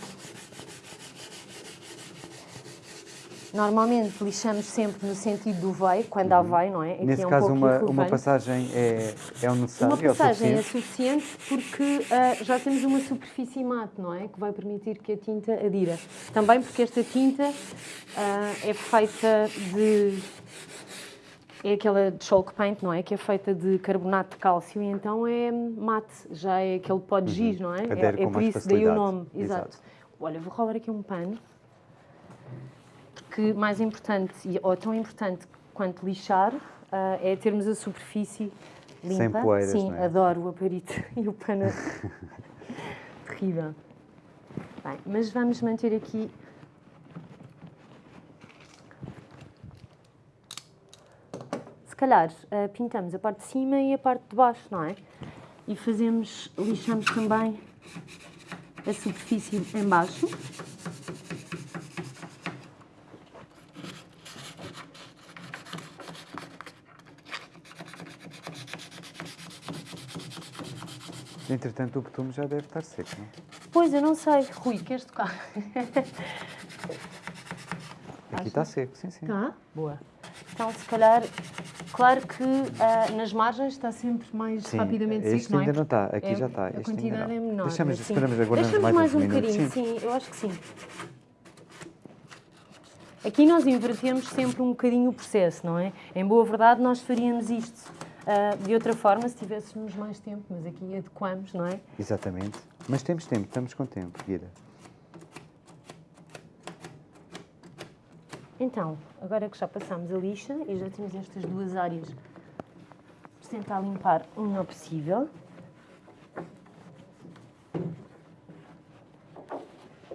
B: Normalmente lixamos sempre no sentido do vai, quando há vai, não é? Aqui
A: Uhum. Nesse
B: é um
A: caso, uma, uma passagem é, é o necessário,
B: Uma
A: é
B: passagem é
A: suficiente.
B: suficiente porque ah, já temos uma superfície mate, não é? Que vai permitir que a tinta adira. Também porque esta tinta ah, é feita de. É aquela de chalk paint, não é? Que é feita de carbonato de cálcio e então é mate, já é aquele pó de giz, não é?
A: Adere
B: É, é
A: Uhum.
B: por isso daí o nome. Exato.
A: Exato.
B: Olha, vou rolar aqui um pano. Porque mais importante, ou tão importante quanto lixar, ah, é termos a superfície limpa.
A: Sem poeiras,
B: Sim,
A: é?
B: adoro o aparito e o pano. Terrível. Bem, mas vamos manter aqui. Se calhar ah, pintamos a parte de cima e a parte de baixo, não é? E fazemos, lixamos também a superfície em baixo.
A: Entretanto, o betume já deve estar seco, não é?
B: Pois, eu não sei. Rui, queres tocar?
A: Aqui está seco, sim, sim.
B: Tá? Boa. Então, se calhar, claro que ah, nas margens está sempre mais
A: Sim,
B: rapidamente
A: este
B: seco, não é?
A: ainda não está, aqui
B: É,
A: já está.
B: A quantidade é menor.
A: Deixamos, esperamos, mais,
B: mais um
A: minutos.
B: bocadinho,
A: sim.
B: eu acho que sim. Aqui nós invertemos sempre um bocadinho o processo, não é? Em boa verdade, nós faríamos isto ah, de outra forma se tivéssemos mais tempo, mas aqui adequamos, não é?
A: Exatamente. Mas temos tempo, estamos com tempo, Guida.
B: Então, agora que já passamos a lixa e já temos estas duas áreas, vamos tentar limpar o melhor possível.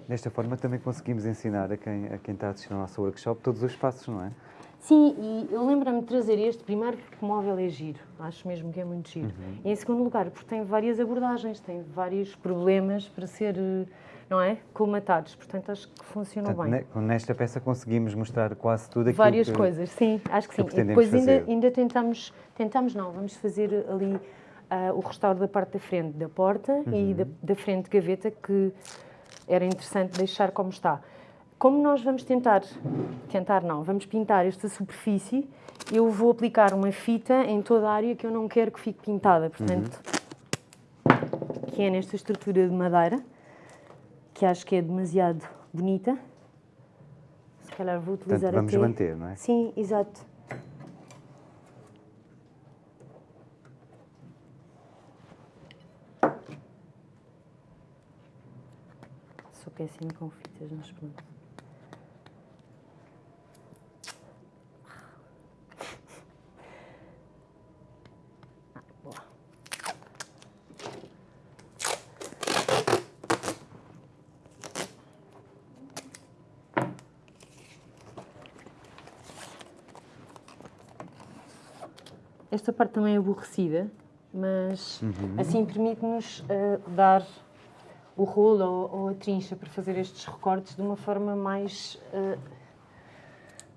A: Desta forma também conseguimos ensinar a quem, a quem está a assistir ao nosso workshop todos os passos, não é?
B: Sim, e eu lembro-me de trazer este primeiro porque o móvel é giro, acho mesmo que é muito giro. E em segundo lugar, porque tem várias abordagens, tem vários problemas para ser, eh, não é, colmatados, portanto acho que funcionou
A: Portanto,
B: bem.
A: ne- nesta peça conseguimos mostrar quase tudo aquilo
B: Várias
A: que...
B: coisas, sim, acho que
A: que
B: sim. E depois ainda,
A: fazer.
B: ainda tentamos, tentamos não, vamos fazer ali ah, o restauro da parte da frente da porta
A: Uhum.
B: e da, da frente de gaveta que era interessante deixar como está. Como nós vamos tentar, tentar não, vamos pintar esta superfície, eu vou aplicar uma fita em toda a área que eu não quero que fique pintada, portanto, que é nesta estrutura de madeira, que acho que é demasiado bonita. Se calhar vou utilizar
A: Portanto, vamos
B: até...
A: manter, não é?
B: Sim, exato. Sou péssimo com fitas nas plantas. Esta parte também é aborrecida, mas assim permite-nos eh, dar o rolo ou, ou a trincha para fazer estes recortes de uma forma mais. eh,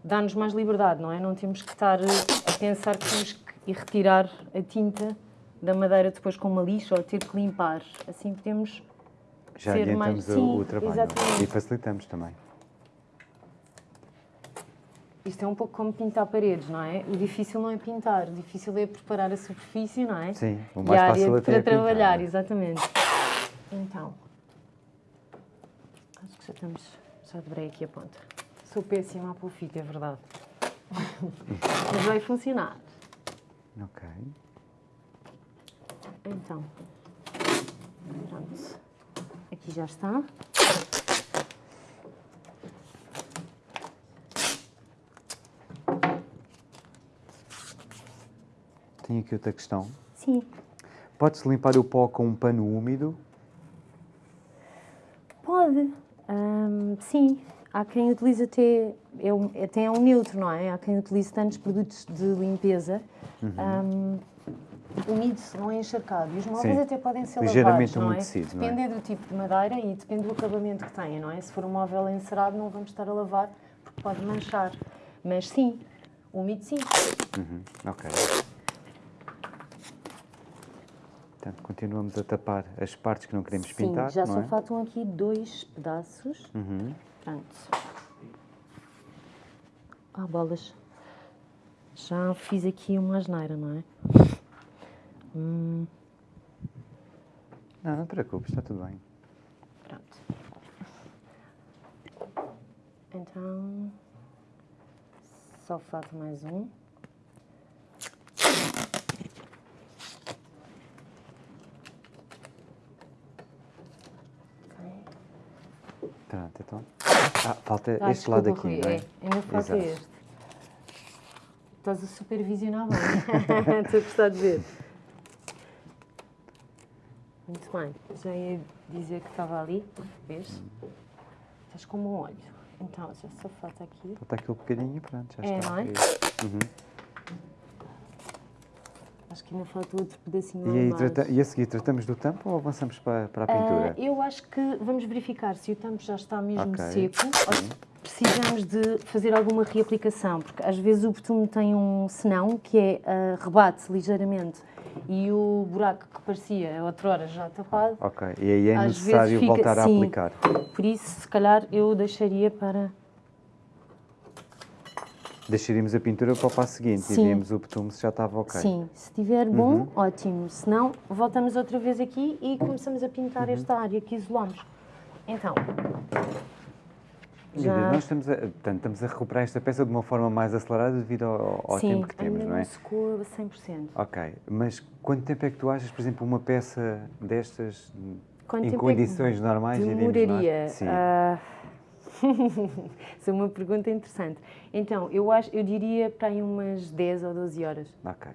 B: dá-nos mais liberdade, não é? Não temos que estar eh, a pensar que temos que ir retirar a tinta da madeira depois com uma lixa ou ter que limpar. Assim podemos.
A: Já
B: ser
A: adiantamos
B: mais-
A: o-
B: Sim,
A: o trabalho
B: exatamente.
A: e facilitamos também.
B: Isto é um pouco como pintar paredes, não é? O difícil não é pintar, o difícil é preparar a superfície, não é?
A: Sim, o
B: e
A: mais
B: a
A: fácil
B: área para
A: é pintar,
B: trabalhar,
A: é?
B: exatamente. Então, acho que já estamos, já dobrei aqui a ponta. Sou péssima a pôr fita, é verdade. Mas vai funcionar.
A: Ok.
B: Então, pronto. Aqui já está.
A: Tenho aqui outra questão.
B: Sim,
A: Pode-se limpar o pó com um pano úmido?
B: Pode, sim. Há quem utilize até, é um, até é um neutro, não é? Há quem utilize tantos produtos de limpeza. Ahm, úmido, não é encharcado. E os móveis
A: Sim.
B: até podem ser
A: Ligeiramente
B: lavados, não é?
A: umedecido, não é?
B: Depende do tipo de madeira e depende do acabamento que tenha, não é? Se for um móvel encerado, não vamos estar a lavar porque pode manchar. Mas sim, úmido sim.
A: Uhum, Ok. Portanto, continuamos a tapar as partes que não queremos
B: sim,
A: pintar,
B: já só
A: é?
B: faltam aqui dois pedaços.
A: Uhum.
B: Pronto. Ah, bolas. Já fiz aqui uma asneira, não é? Hum,
A: Não, não te preocupes, está tudo bem.
B: pronto. Então. Só falta mais um.
A: Pronto, então. Ah, falta
B: Ah,
A: este lado aqui, não é?
B: é, ainda falta
A: Exato.
B: este. Estás a supervisionar bem. Estou a gostar de ver. Muito bem. Já ia dizer que estava ali. Vês? Estás como um olho. Então, já só falta aqui.
A: Falta aquele bocadinho e pronto, já
B: É,
A: está.
B: não é?
A: Uhum.
B: Acho que ainda falta outro pedacinho
A: E, trata- e a seguir, tratamos do tampo ou avançamos para, para a pintura?
B: Ah, eu acho que vamos verificar se o tampo já está mesmo
A: Ok,
B: seco ou se precisamos de fazer alguma reaplicação, porque às vezes o betume tem um senão que é ah, rebate ligeiramente e o buraco que parecia outrora já tapado,
A: Ok, e aí é necessário
B: fica-
A: voltar a
B: sim.
A: aplicar.
B: por isso se calhar eu deixaria para...
A: Deixaríamos a pintura para o passo seguinte
B: Sim.
A: e víamos o betume se já estava ok.
B: Sim, se estiver bom,
A: Uhum.
B: ótimo. Se não, voltamos outra vez aqui e começamos a pintar
A: Uhum.
B: esta área que isolamos. Então, já...
A: Nós estamos a, portanto, estamos a recuperar esta peça de uma forma mais acelerada devido ao, ao
B: Sim,
A: tempo que temos, não é?
B: não secou a 100%.
A: Ok, mas quanto tempo é que tu achas, por exemplo, uma peça destas
B: Quanto
A: em
B: é
A: condições normais diríamos, não é?
B: Demoraria.
A: Sim.
B: ah, Isso é uma pergunta interessante. Então, eu, acho, eu diria para aí umas 10 ou 12 horas.
A: Ok.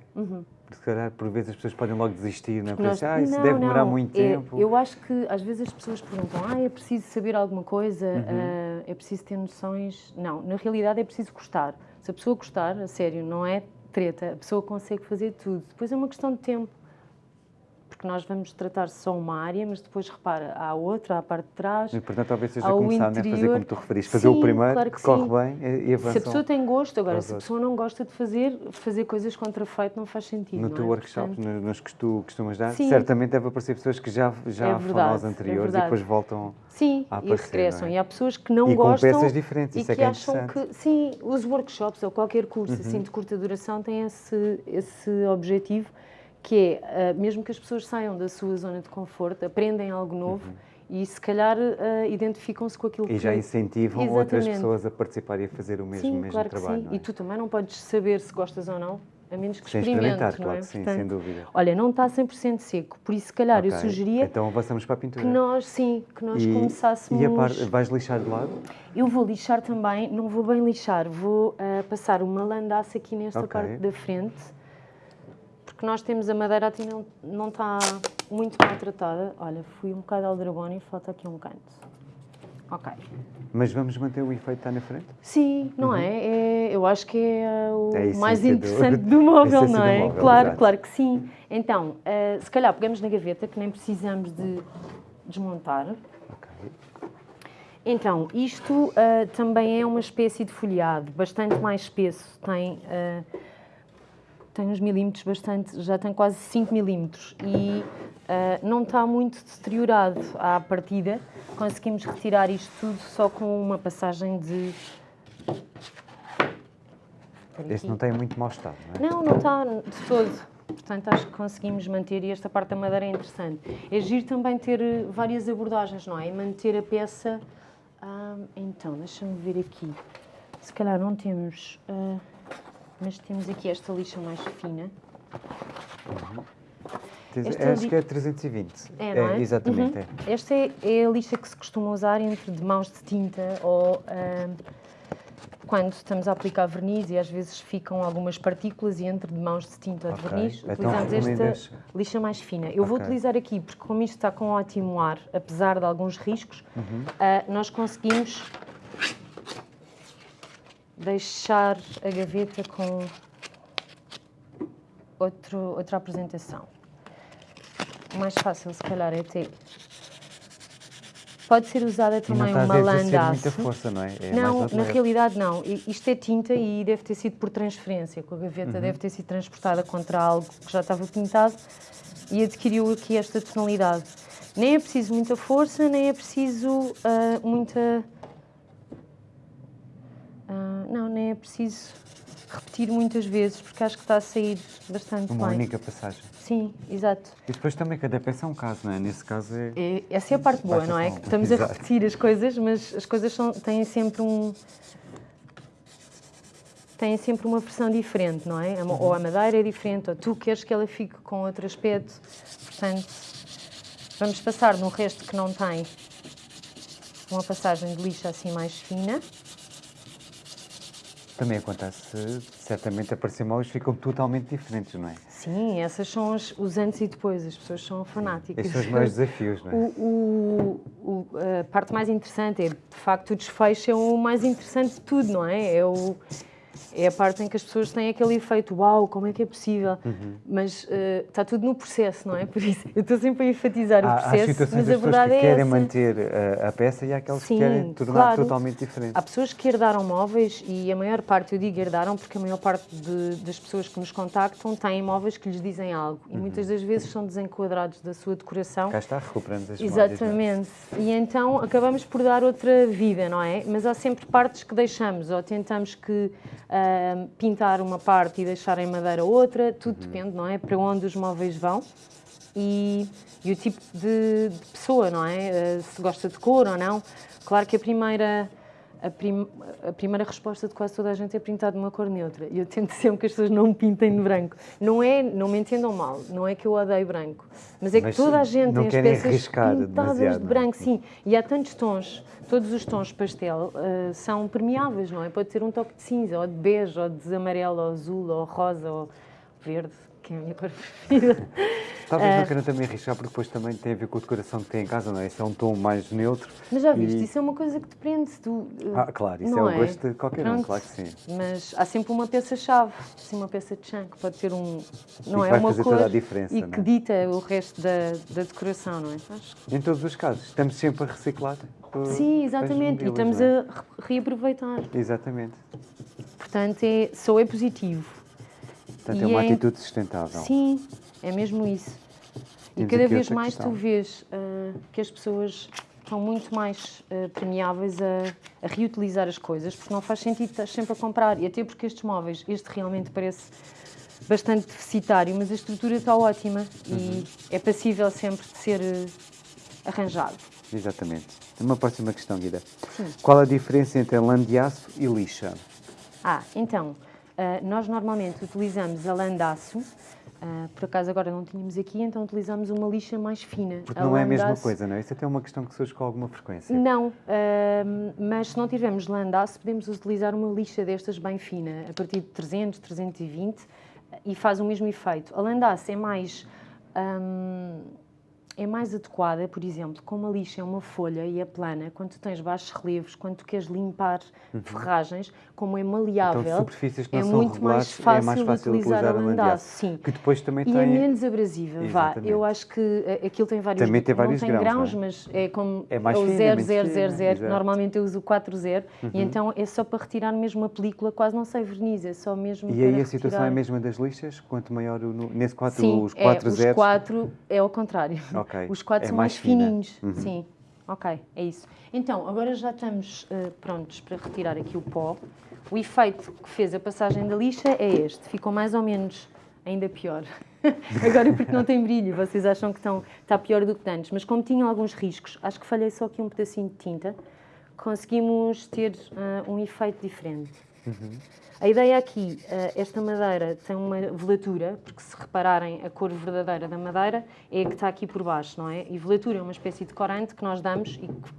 A: Porque se calhar por vezes as pessoas podem logo desistir, não é?
B: Nós-
A: ah, isso
B: não,
A: deve demorar
B: não,
A: muito
B: é-
A: tempo.
B: eu acho que às vezes as pessoas perguntam: ah, é preciso saber alguma coisa,
A: Uhum.
B: ah, é preciso ter noções. Não, na realidade é preciso gostar. Se a pessoa gostar, a sério, não é treta, a pessoa consegue fazer tudo. Depois é uma questão de tempo. Porque nós vamos tratar só uma área, mas depois repara, há outra, há a parte de trás.
A: O importante talvez seja começar né, a fazer
B: interior.
A: como tu referiste, fazer o
B: Sim,
A: primeiro,
B: claro
A: que, corre
B: sim.
A: bem e, e avançam.
B: Se a pessoa tem gosto, agora, se a pessoa não gosta de fazer, fazer coisas contrafeito não faz sentido.
A: No teu
B: é?
A: workshop,
B: Portanto,
A: no- nos que tu costumas dar,
B: Sim.
A: certamente deve aparecer pessoas que já, já
B: É
A: foram
B: verdade,
A: aos
B: é
A: anteriores e
B: verdade.
A: depois voltam.
B: Sim,
A: a
B: e
A: aparecer,
B: regressam.
A: é?
B: E há pessoas que não
A: E com
B: gostam
A: peças diferentes,
B: e
A: isso é
B: que
A: que é
B: acham que, sim, os workshops ou qualquer curso
A: Uhum.
B: assim de curta duração tem esse, esse objetivo que é, ah, mesmo que as pessoas saiam da sua zona de conforto, aprendem algo novo e se calhar ah, identificam-se com aquilo
A: Uhum. E
B: que...
A: já incentivam outras
B: Exatamente.
A: pessoas a participar e a fazer o mesmo,
B: Sim,
A: mesmo
B: claro
A: trabalho.
B: que sim.
A: é?
B: E tu também não podes saber se gostas ou não a menos que
A: Sem experimentar,
B: não
A: claro
B: é?
A: que sim, sem dúvida.
B: Olha, não está 100% seco, por isso se calhar eu
A: Ok,
B: sugeria
A: Então avançamos para a pintura.
B: que nós, sim, que nós
A: e,
B: começássemos...
A: E a parte, vais lixar de lado?
B: Eu vou lixar também, não vou bem lixar, vou ah, passar uma landaça aqui nesta
A: Ok.
B: parte da frente, porque nós temos a madeira aqui não, não está muito maltratada. Olha, fui um bocado aldrabona e falta aqui um canto. Ok.
A: Mas vamos manter o efeito que está na frente?
B: Sim, não é? É- Eu acho que é ah, o
A: Uhum. É
B: mais
A: do-
B: interessante do,
A: a
B: móvel, não
A: do
B: é?
A: móvel,
B: claro, claro que sim. Então, ah, se calhar pegamos na gaveta, que nem precisamos de desmontar.
A: Ok.
B: Então, isto ah, também é uma espécie de folhado, bastante mais espesso, tem, ah, tem uns milímetros bastante, já tem quase 5 milímetros e ah, não está muito deteriorado à partida. Conseguimos retirar isto tudo só com uma passagem de...
A: Este não tem muito mau estado, não é?
B: Não, não está de todo. Portanto, acho que conseguimos manter, e esta parte da madeira é interessante. É giro também ter eh, várias abordagens, não é? E manter a peça. ah, então, deixa-me ver aqui. Se calhar não temos. ah, mas temos aqui esta lixa mais fina.
A: Tens-
B: Esta
A: acho
B: li-
A: que é 320.
B: É, não é?
A: exatamente,
B: Uhum.
A: é.
B: Esta é, é a lixa que se costuma usar entre de mãos de tinta ou quando estamos a aplicar verniz e às vezes ficam algumas partículas e entre de mãos de tinta ou de verniz
A: Então
B: utilizamos
A: recomendas-
B: esta lixa mais fina. Eu vou
A: Ok.
B: utilizar aqui porque como isto está com ótimo ar, apesar de alguns riscos, ah, nós conseguimos deixar a gaveta com outro, outra apresentação. O mais fácil, se calhar, é ter. Pode ser usada também uma
A: a exercer muita força, não é? é
B: Não, na realidade não. Isto é tinta e deve ter sido por transferência, com a gaveta
A: Uhum.
B: deve ter sido transportada contra algo que já estava pintado e adquiriu aqui esta tonalidade. Nem é preciso muita força, nem é preciso ah, muita. Não, nem é preciso repetir muitas vezes, porque acho que está a sair bastante
A: Uma
B: bem.
A: única passagem.
B: Sim, exato.
A: E depois também cada peça é um caso, não é? Nesse caso é.
B: É- essa é a parte boa, não é? Que estamos a
A: Exato.
B: repetir as coisas, mas as coisas são, têm sempre um. têm sempre uma versão diferente, não é? A mo- Ou a madeira é diferente, ou tu queres que ela fique com outro aspecto. Portanto, vamos passar no resto que não tem uma passagem de lixa assim mais fina.
A: Também acontece, certamente, aparecer mãos ficam totalmente diferentes, não é?
B: Sim, essas são os, os antes e depois, as pessoas são fanáticas.
A: Esses são os maiores desafios, não é?
B: O, o- o- a parte mais interessante é, de facto, o desfecho é o mais interessante de tudo, não é? É, o, é a parte em que as pessoas têm aquele efeito, uau, como é que é possível?
A: Uhum.
B: Mas eh, está tudo no processo, não é? Por isso, eu estou sempre a enfatizar o
A: Há, há
B: processo,
A: situações
B: mas a verdade
A: que
B: é
A: querem
B: essa.
A: manter a, a peça e há aquelas
B: Sim,
A: que querem tornar
B: claro.
A: totalmente diferente.
B: Há pessoas que herdaram móveis e a maior parte, eu digo herdaram, porque a maior parte de- das pessoas que nos contactam têm móveis que lhes dizem algo e muitas das vezes são desenquadrados da sua decoração
A: Cá está, recuperamos as?
B: Exatamente. E então acabamos por dar outra vida, não é? Mas há sempre partes que deixamos, ou tentamos que pintar uma parte e deixar em madeira outra, tudo
A: Uhum.
B: depende, não é? Para onde os móveis vão e, e o tipo de, de pessoa, não é? Ah, se gosta de cor ou não. Claro que a primeira. A, prim- a primeira resposta de quase toda a gente é pintar de uma cor neutra. E eu tento sempre que as pessoas não me pintem de branco. Não é, não me entendam mal, não é que eu odeio branco. Mas é que
A: Mas
B: toda a gente tem as peças pintadas de
A: não é?
B: branco, sim. E há tantos tons, todos os tons pastel ah, são permeáveis, não é? Pode ter um toque de cinza, ou de bege, ou de amarelo, ou azul, ou rosa, ou verde, que é a minha cor preferida.
A: Talvez não queiram também arriscar, porque depois também tem a ver com a decoração que tem em casa, não é? Isso é um tom mais neutro.
B: Mas já viste,
A: e-
B: isso é uma coisa que te prende. Tu,
A: Ah, claro, isso
B: não
A: é o gosto de qualquer um,
B: Pronto.
A: claro que sim.
B: Mas há sempre uma peça-chave, assim, uma peça de chão, que pode ter um. Não é
A: vai
B: uma
A: fazer
B: cor
A: toda a diferença,
B: e que
A: é?
B: dita o resto da, da decoração, não é? Acho que-
A: Em todos os casos, estamos sempre a reciclar. uh,
B: Sim, exatamente. E estamos
A: é?
B: a re- reaproveitar.
A: Exatamente.
B: Portanto, é, só é positivo.
A: Portanto,
B: E
A: é uma
B: é-
A: atitude sustentável.
B: Sim, é mesmo isso. E
A: Temos
B: cada
A: aqui
B: vez mais
A: questão.
B: tu vês ah, que as pessoas estão muito mais ah, permeáveis a, a reutilizar as coisas, porque não faz sentido estar sempre a comprar. E até porque estes móveis, este realmente parece bastante deficitário, mas a estrutura está ótima
A: Uhum.
B: e é passível sempre de ser ah, arranjado.
A: Exatamente. Uma próxima questão, Guida.
B: Sim.
A: Qual a diferença entre lã de aço e lixa?
B: Ah, então, Uh, nós normalmente utilizamos a landaço, Uh, por acaso agora não tínhamos aqui, então utilizamos uma lixa mais fina.
A: Porque não é a mesma coisa, não é? Isso até é uma questão que surge com alguma frequência.
B: Não, uh, mas se não tivermos landaço, podemos utilizar uma lixa destas bem fina, a partir de 300, 320, e faz o mesmo efeito. A landaço é mais... Um, é mais adequada, por exemplo, como a lixa é uma folha e é plana, quando tu tens baixos relevos, quando tu queres limpar uhum. ferragens, como é maleável,
A: então, superfícies que não é são muito mais fácil, é mais fácil utilizar, utilizar a landaço. Sim. Que depois também
B: e
A: tem...
B: é menos abrasiva, vá. Eu acho que eh, aquilo tem vários...
A: Também tem vários
B: não tem
A: grãos,
B: grãos mas é como é mais o 0000, normalmente eu uso o 40, uhum. e então é só para retirar mesmo a película, quase não sei verniz, é só mesmo
A: E aí a situação é a mesma das lixas? Quanto maior, o, nesse 4,
B: Sim,
A: os 4
B: é,
A: zeros?
B: os 4 é ao contrário.
A: Okay.
B: Os 4 é são mais mais fininhos. Uhum. Sim, ok, é isso. Então, agora já estamos uh, prontos para retirar aqui o pó. O efeito que fez a passagem da lixa é este. Ficou mais ou menos ainda pior. agora porque não tem brilho, vocês acham que estão, está pior do que antes. Mas como tinham alguns riscos, acho que falhei só aqui um pedacinho de tinta, conseguimos ter uh, um efeito diferente. Uhum. A ideia aqui, eh, esta madeira tem uma velatura, porque se repararem a cor verdadeira da madeira é a que está aqui por baixo, não é? E velatura é uma espécie de corante que nós damos e que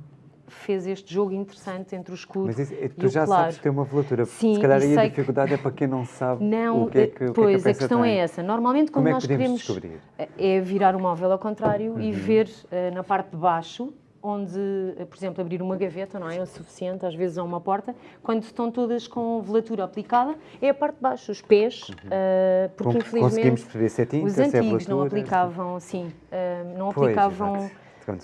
B: fez este jogo interessante entre o escuro Mas isso, tu
A: já
B: claro.
A: sabes ter uma velatura, Sim, se calhar aí a dificuldade que... é para quem não sabe não, o que é que, o
B: pois,
A: que, é
B: que a, a questão
A: tem.
B: é essa. Normalmente, como, como
A: é
B: nós
A: queremos
B: descobrir? é virar o móvel ao contrário uhum. e ver uh, na parte de baixo onde, eh, por exemplo, abrir uma gaveta não é? é o suficiente, às vezes é uma porta, quando estão todas com velatura aplicada, é a parte de baixo, os pés, uhum. uh, porque
A: com,
B: infelizmente
A: tinta,
B: os antigos não aplicavam, sim, uh, não pois, aplicavam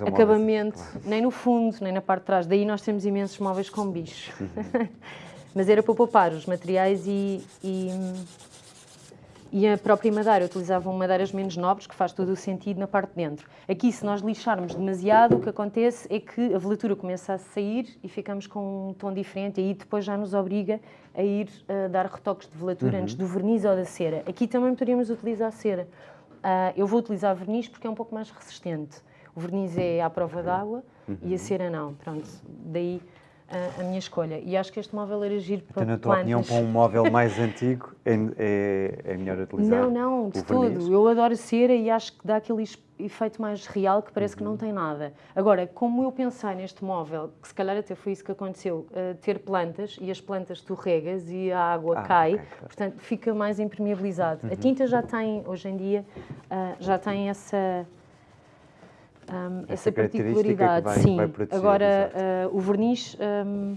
B: acabamento, claro. nem no fundo, nem na parte de trás, daí nós temos imensos móveis com bicho. Uhum. Mas era para poupar os materiais e, e e a própria madeira, utilizavam madeiras menos nobres, que faz todo o sentido na parte de dentro. Aqui, se nós lixarmos demasiado, o que acontece é que a velatura começa a sair e ficamos com um tom diferente, e aí depois já nos obriga a ir a dar retoques de velatura uhum. antes do verniz ou da cera. Aqui também poderíamos utilizar cera. Uh, eu vou utilizar verniz porque é um pouco mais resistente. O verniz é à prova d'água uhum. e a cera não. Pronto, daí a, a, minha escolha. E acho que este móvel era giro para
A: então, na tua opinião, para um móvel mais antigo, é, é, é melhor utilizar
B: Não, não, de tudo. Eu adoro cera e acho que dá aquele efeito mais real que parece uhum. que não uhum. tem nada. Agora, como eu pensei neste móvel, que se calhar até foi isso que aconteceu, uh, ter plantas e as plantas tu regas e a água ah, cai, okay, claro. portanto fica mais impermeabilizado. Uhum. A tinta já tem, hoje em dia, uh, já tem essa um, essa, essa particularidade.
A: Vai,
B: sim.
A: Vai proteger,
B: Agora, uh, o verniz. Um,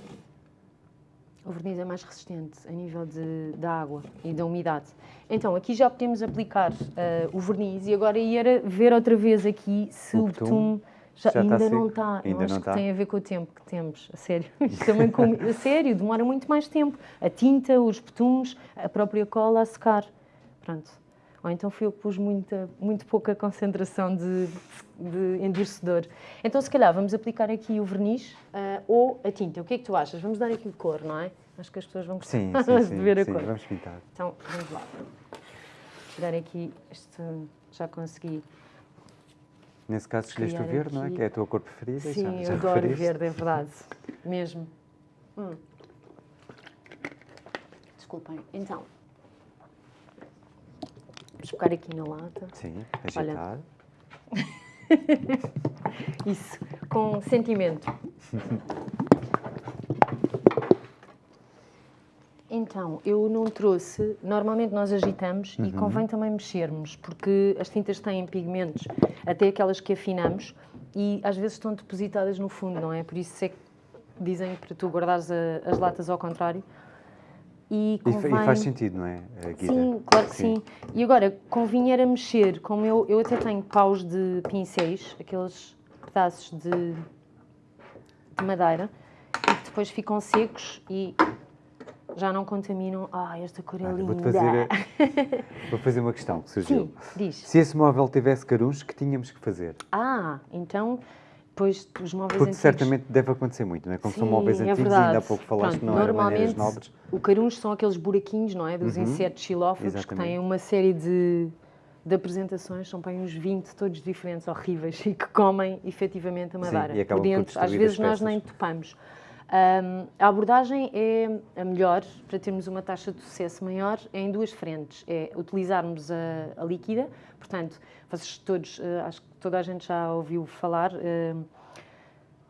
B: o verniz é mais resistente a nível de, da água e da umidade. Então, aqui já podemos aplicar uh, o verniz e agora ir ver outra vez aqui se o, o betume já, já ainda está não está. Ainda acho não que está. tem a ver com o tempo que temos, a sério. também com, a sério, demora muito mais tempo. A tinta, os betumes, a própria cola a secar. Pronto. Ou então fui eu que pus muita, muito pouca concentração de, de endurecedor. Então, se calhar, vamos aplicar aqui o verniz uh, ou a tinta. O que é que tu achas? Vamos dar aqui cor, não é? Acho que as pessoas vão gostar
A: sim, sim, sim,
B: de ver
A: a
B: sim, cor.
A: vamos pintar.
B: Então, vamos lá. Vou dar aqui este... Já consegui...
A: Nesse caso, escolheste o verde, aqui. não é? Que é a tua cor preferida.
B: Sim, já, já eu adoro referiste. verde, é verdade. Mesmo. Hum. Desculpem. Então, Vamos colocar aqui na lata.
A: Sim, agitar.
B: Isso, com sentimento. Então, eu não trouxe. Normalmente nós agitamos uhum. e convém também mexermos, porque as tintas têm pigmentos, até aquelas que afinamos, e às vezes estão depositadas no fundo, não é? Por isso é que dizem para tu guardares a, as latas ao contrário, e, convém...
A: e, faz sentido, não é,
B: Guida? Sim, claro que sim. sim. E agora, convinha era mexer, como eu, eu até tenho paus de pincéis, aqueles pedaços de, de madeira, e que depois ficam secos e já não contaminam. Ah, esta cor é ah, linda. Vou
A: fazer, vou fazer uma questão que surgiu.
B: Sim, diz.
A: Se esse móvel tivesse carunhos, que tínhamos que fazer?
B: Ah, então depois os móveis
A: Porque
B: antigos...
A: certamente deve acontecer muito, não é? Como Sim, são móveis é antigos, ainda há pouco falaste Pronto, não eram maneiras nobres.
B: o caruncho são aqueles buraquinhos, não é? Dos uhum. insetos xilófagos que têm uma série de, de apresentações, são bem uns 20, todos diferentes, horríveis, e que comem efetivamente a madeira.
A: Sim, e por
B: dentro.
A: Às
B: vezes nós nem topamos. Um, a abordagem é a melhor para termos uma taxa de sucesso maior em duas frentes. É utilizarmos a, a líquida, portanto, vocês todos, uh, acho que toda a gente já ouviu falar, uh,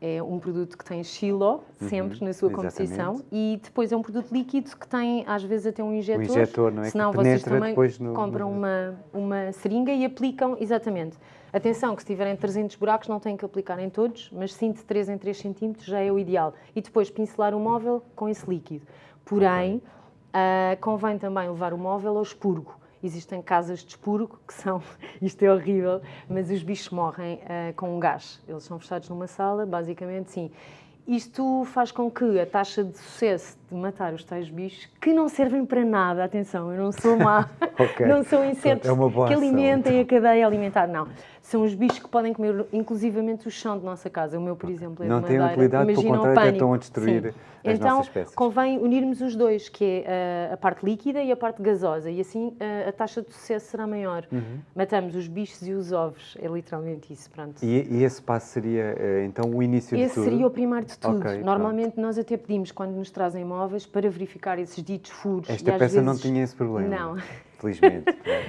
B: é um produto que tem xiló, sempre uhum, na sua composição, e depois é um produto líquido que tem, às vezes, até um injetor. Um
A: injetor, não é?
B: Senão vocês também no, compram no... Uma, uma seringa e aplicam, exatamente. Atenção, que se tiverem 300 buracos não têm que aplicar em todos, mas sim de 3 em 3 centímetros já é o ideal. E depois pincelar o móvel com esse líquido. Porém, uh, convém também levar o móvel ao expurgo. Existem casas de expurgo que são, isto é horrível, mas os bichos morrem uh, com um gás. Eles são fechados numa sala, basicamente, sim. Isto faz com que a taxa de sucesso de matar os tais bichos, que não servem para nada, atenção, eu não sou má, okay. não são insetos é que alimentem então. a cadeia alimentar, não são os bichos que podem comer inclusivamente o chão de nossa casa. O meu, por exemplo, é
A: Não
B: de
A: tem utilidade, pelo contrário, estão a destruir Sim. as
B: então,
A: nossas espécies.
B: convém unirmos os dois, que é a, a parte líquida e a parte gasosa, e assim a, a taxa de sucesso será maior. Uhum. Matamos os bichos e os ovos, é literalmente isso, pronto.
A: E, e esse passo seria, eh, então, o início
B: esse
A: de tudo?
B: Esse seria o primário de tudo. Okay, Normalmente pronto. nós até pedimos, quando nos trazem móveis, para verificar esses ditos furos.
A: Esta peça
B: vezes...
A: não tinha esse problema?
B: Não.
A: Felizmente.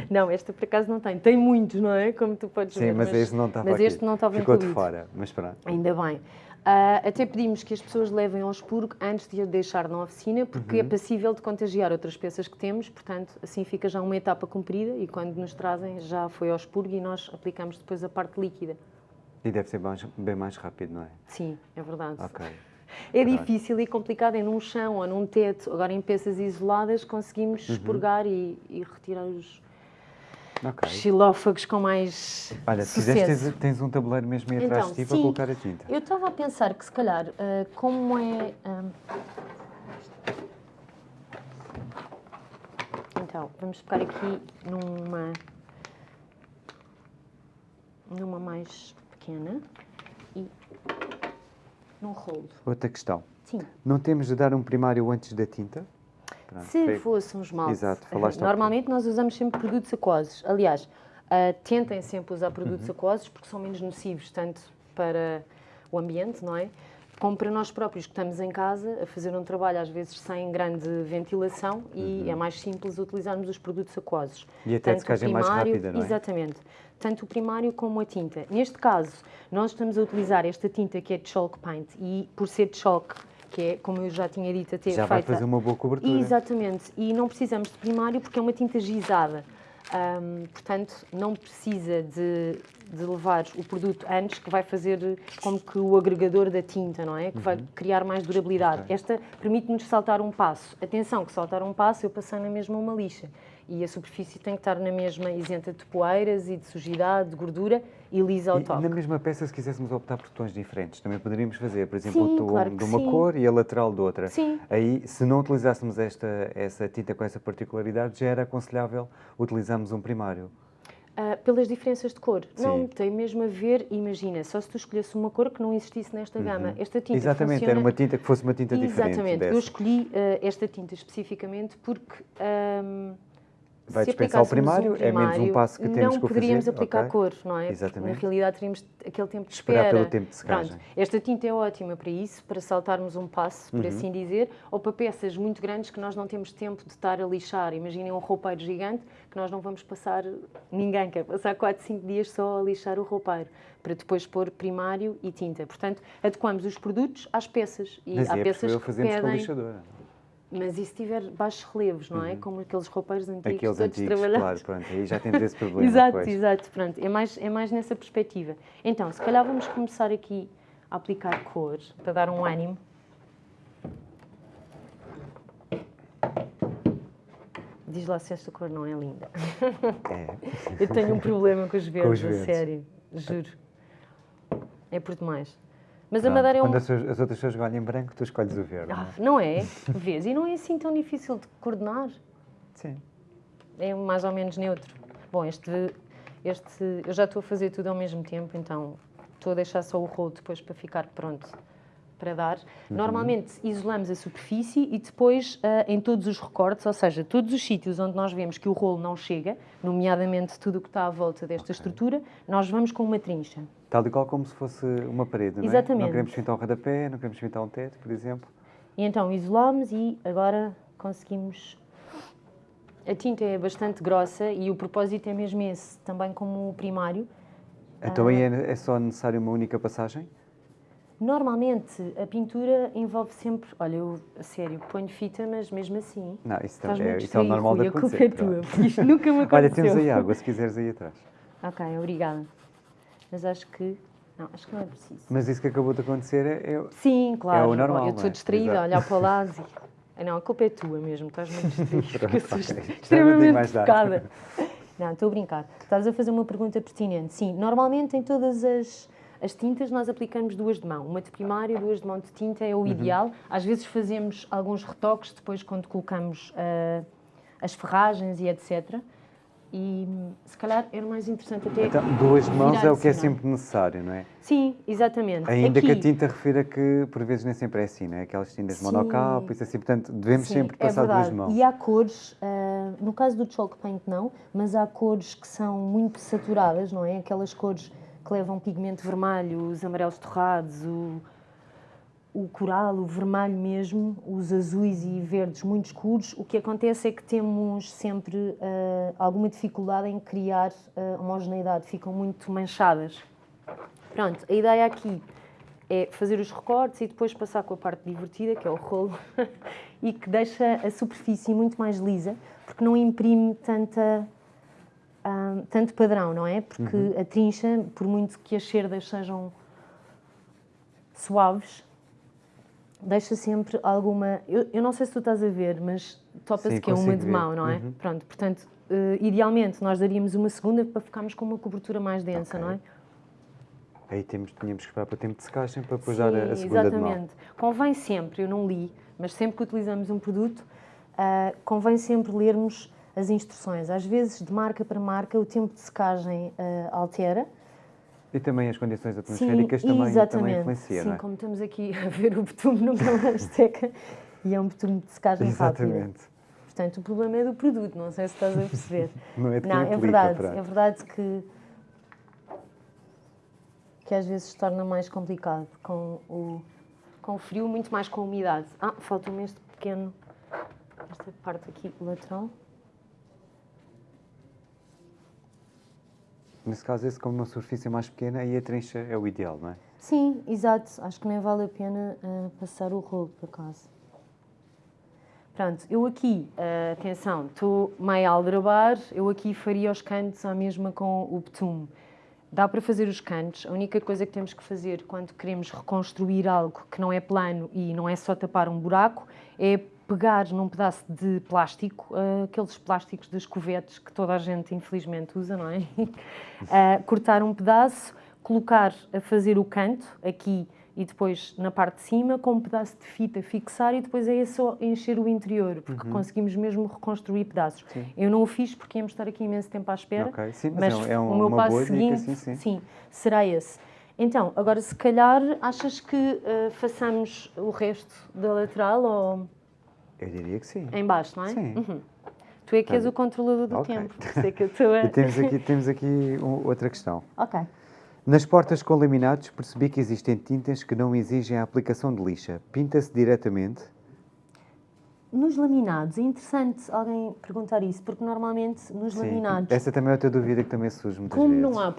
B: não, esta por acaso não tem. Tem muitos, não é? Como tu podes
A: Sim,
B: ver.
A: Sim, mas, este não estava
B: Mas este não estava
A: Ficou
B: incluído.
A: de fora, mas pronto.
B: Ainda bem. Uh, até pedimos que as pessoas levem ao expurgo antes de a deixar na oficina, porque é uhum. é passível de contagiar outras peças que temos, portanto, assim fica já uma etapa cumprida e quando nos trazem já foi ao expurgo e nós aplicamos depois a parte líquida.
A: E deve ser bem mais rápido, não é?
B: Sim, é verdade.
A: Ok.
B: É difícil e complicado em num chão ou num teto. Agora, em peças isoladas, conseguimos uhum. expurgar e, e retirar os, okay. xilófagos com mais
A: Olha, se quiseres, tens, tens, um tabuleiro mesmo aí atrás então, de ti para colocar a tinta.
B: Eu estava a pensar que, se calhar, uh, como é... Um... Então, vamos pegar aqui numa... numa mais pequena num rolo.
A: Outra questão.
B: Sim.
A: Não temos de dar um primário antes da tinta?
B: Pronto, Se foi... fosse um esmalte,
A: Exato, falaste
B: normalmente nós usamos sempre produtos aquosos. Aliás, uh, tentem sempre usar produtos uhum. aquosos porque são menos nocivos, tanto para o ambiente, não é? Como para nós próprios que estamos em casa a fazer um trabalho às vezes sem grande ventilação e uhum. é mais simples utilizarmos os produtos aquosos.
A: E até a secagem mais rápida, não é?
B: Exatamente. Tanto o primário como a tinta. Neste caso, nós estamos a utilizar esta tinta que é de chalk paint e por ser de chalk que é, como eu já tinha dito, até
A: já
B: feita...
A: vai fazer uma boa cobertura.
B: Exatamente, e não precisamos de primário porque é uma tinta gizada. Portanto, não precisa de, de, levar o produto antes, que vai fazer como que o agregador da tinta, não é? Que uhum. vai criar mais durabilidade. Okay. Esta permite-nos saltar um passo. Atenção, que saltar um passo eu passei na mesma uma lixa e a superfície tem que estar na mesma isenta de poeiras e de sujidade, de gordura e lisa ao e, toque.
A: na mesma peça, se quiséssemos optar por tons diferentes, também poderíamos fazer, por exemplo, sim, o tom claro de uma sim. cor e a lateral de outra.
B: Sim.
A: Aí, se não utilizássemos esta, essa tinta com essa particularidade, já era aconselhável utilizarmos um primário.
B: Uh, pelas diferenças de cor. Sim. Não, tem mesmo a ver, imagina, só se tu escolhesse uma cor que não existisse nesta uhum. gama. Esta tinta
A: Exatamente,
B: funciona...
A: era uma tinta que fosse uma tinta
B: Exatamente.
A: diferente.
B: Exatamente, eu escolhi uh, esta tinta especificamente porque... Um,
A: vai dispensar o primário, um primário, é menos um passo que temos que fazer.
B: Não poderíamos aplicar
A: okay.
B: cor, não é?
A: Exatamente.
B: na realidade teríamos aquele tempo de espera.
A: Esperar pelo tempo de secagem.
B: Pronto, esta tinta é ótima para isso, para saltarmos um passo, por uhum. assim dizer, ou para peças muito grandes que nós não temos tempo de estar a lixar. Imaginem um roupeiro gigante que nós não vamos passar, ninguém quer passar 4, 5 dias só a lixar o roupeiro, para depois pôr primário e tinta. Portanto, adequamos os produtos às peças.
A: E Mas
B: há
A: é
B: peças
A: que pedem... com a lixadora.
B: Mas e se tiver baixos relevos, não é? Uhum. Como aqueles roupeiros antigos
A: Aqueles
B: todos
A: antigos,
B: trabalhados.
A: claro, pronto, aí já temos esse problema.
B: exato,
A: pois.
B: exato, pronto. É mais, é mais nessa perspectiva. Então, se calhar vamos começar aqui a aplicar cor, para dar um ânimo. Diz lá se esta cor não é linda.
A: É.
B: Eu tenho um problema com os verdes, com os
A: verdes.
B: a sério, juro. É por demais. Mas a Madeira é um...
A: Quando as, as, outras pessoas escolhem branco, tu escolhes o verde.
B: Ah, não é? Vês? E não é assim tão difícil de coordenar.
A: Sim.
B: É mais ou menos neutro. Bom, este, este... Eu já estou a fazer tudo ao mesmo tempo, então estou a deixar só o rolo depois para ficar pronto para dar. Uhum. Normalmente isolamos a superfície e depois uh, em todos os recortes, ou seja, todos os sítios onde nós vemos que o rolo não chega, nomeadamente tudo o que está à volta desta okay. estrutura, nós vamos com uma trincha.
A: Tal e qual como se fosse uma parede, não é?
B: Exatamente.
A: Não queremos pintar um rodapé, não queremos pintar um teto, por exemplo.
B: E então isolamos e agora conseguimos a tinta é bastante grossa e o propósito é mesmo esse, também como o primário.
A: Então aí ah, é, é só necessário uma única passagem?
B: Normalmente a pintura envolve sempre, olha, eu a sério ponho fita, mas mesmo assim.
A: Não, isso, também, é, isso é o normal de acontecer.
B: A culpa é tua, isto nunca me aconteceu.
A: olha, temos aí água, se quiseres aí atrás.
B: Ok, obrigada. Mas acho que. Não, acho que não é preciso.
A: Mas isso que acabou de acontecer é. é
B: Sim, claro.
A: É o normal.
B: Eu estou é? distraída a olhar para o lado e. Não, a culpa é tua mesmo, estás muito distraída. extremamente focada. Não, estou a brincar. Estás a fazer uma pergunta pertinente. Sim, normalmente em todas as as tintas nós aplicamos duas de mão, uma de primária, duas de mão de tinta, é o uhum. ideal. Às vezes fazemos alguns retoques depois quando colocamos uh, as ferragens e etc. E se calhar era mais interessante até.
A: Então, duas mãos é o que é sempre necessário, não é?
B: Sim, exatamente.
A: Ainda Aqui, que a tinta refira que por vezes nem sempre é assim, não é? Aquelas tintas sim, monocalpo, isso assim, portanto devemos sim, sempre é passar é duas mãos.
B: E há cores, uh, no caso do chalk paint não, mas há cores que são muito saturadas, não é? Aquelas cores que levam pigmento vermelho, os amarelos torrados, o, o coral, o vermelho mesmo, os azuis e verdes muito escuros, o que acontece é que temos sempre uh, alguma dificuldade em criar uh, homogeneidade, ficam muito manchadas. Pronto, a ideia aqui é fazer os recortes e depois passar com a parte divertida, que é o rolo, e que deixa a superfície muito mais lisa, porque não imprime tanta um, tanto padrão, não é? Porque uhum. a trincha, por muito que as cerdas sejam suaves, deixa sempre alguma. Eu, eu não sei se tu estás a ver, mas topa-se que é uma de mão, não é? Uhum. Pronto, portanto, uh, idealmente nós daríamos uma segunda para ficarmos com uma cobertura mais densa, okay. não é?
A: Aí temos, tínhamos que esperar para o tempo de secagem para depois dar a, a segunda
B: exatamente.
A: de mão.
B: Exatamente. Convém sempre, eu não li, mas sempre que utilizamos um produto, uh, convém sempre lermos as instruções. Às vezes, de marca para marca, o tempo de secagem uh, altera.
A: E também as condições atmosféricas Sim, também, também influenciam,
B: Sim,
A: é?
B: como estamos aqui a ver o betume numa Azteca e é um betume de secagem
A: Exatamente.
B: rápida. Portanto, o problema é do produto, não sei se estás a perceber.
A: não é de
B: Não,
A: é
B: verdade, é verdade que que às vezes se torna mais complicado com o, com o frio, muito mais com a umidade. Ah, falta-me este pequeno, esta parte aqui lateral.
A: Nesse caso, esse como uma superfície mais pequena, aí a trincha é o ideal, não é?
B: Sim, exato. Acho que nem vale a pena uh, passar o rolo, por acaso. Pronto, eu aqui, uh, atenção, estou meio a aldrabar, eu aqui faria os cantos à mesma com o betume. Dá para fazer os cantos, a única coisa que temos que fazer quando queremos reconstruir algo que não é plano e não é só tapar um buraco, é pegar num pedaço de plástico, uh, aqueles plásticos das covetes que toda a gente infelizmente usa, não é? Uh, cortar um pedaço, colocar a fazer o canto aqui e depois na parte de cima com um pedaço de fita fixar e depois é só encher o interior, porque uhum. conseguimos mesmo reconstruir pedaços. Sim. Eu não o fiz porque íamos estar aqui imenso tempo à espera,
A: okay. sim, mas,
B: mas
A: é um,
B: o meu passo seguinte
A: sim, sim.
B: sim, será esse. Então, agora se calhar achas que uh, façamos o resto da lateral ou...
A: Eu diria que sim.
B: Em baixo, não é?
A: Sim. Uhum.
B: Tu é que és o controlador do okay. tempo, sei que eu estou a...
A: e temos aqui, temos aqui outra questão.
B: Ok.
A: Nas portas com laminados percebi que existem tintas que não exigem a aplicação de lixa. Pinta-se diretamente
B: nos laminados, é interessante alguém perguntar isso, porque normalmente nos Sim. laminados.
A: Essa também é outra dúvida que também surge muitas
B: como
A: vezes.
B: Como não há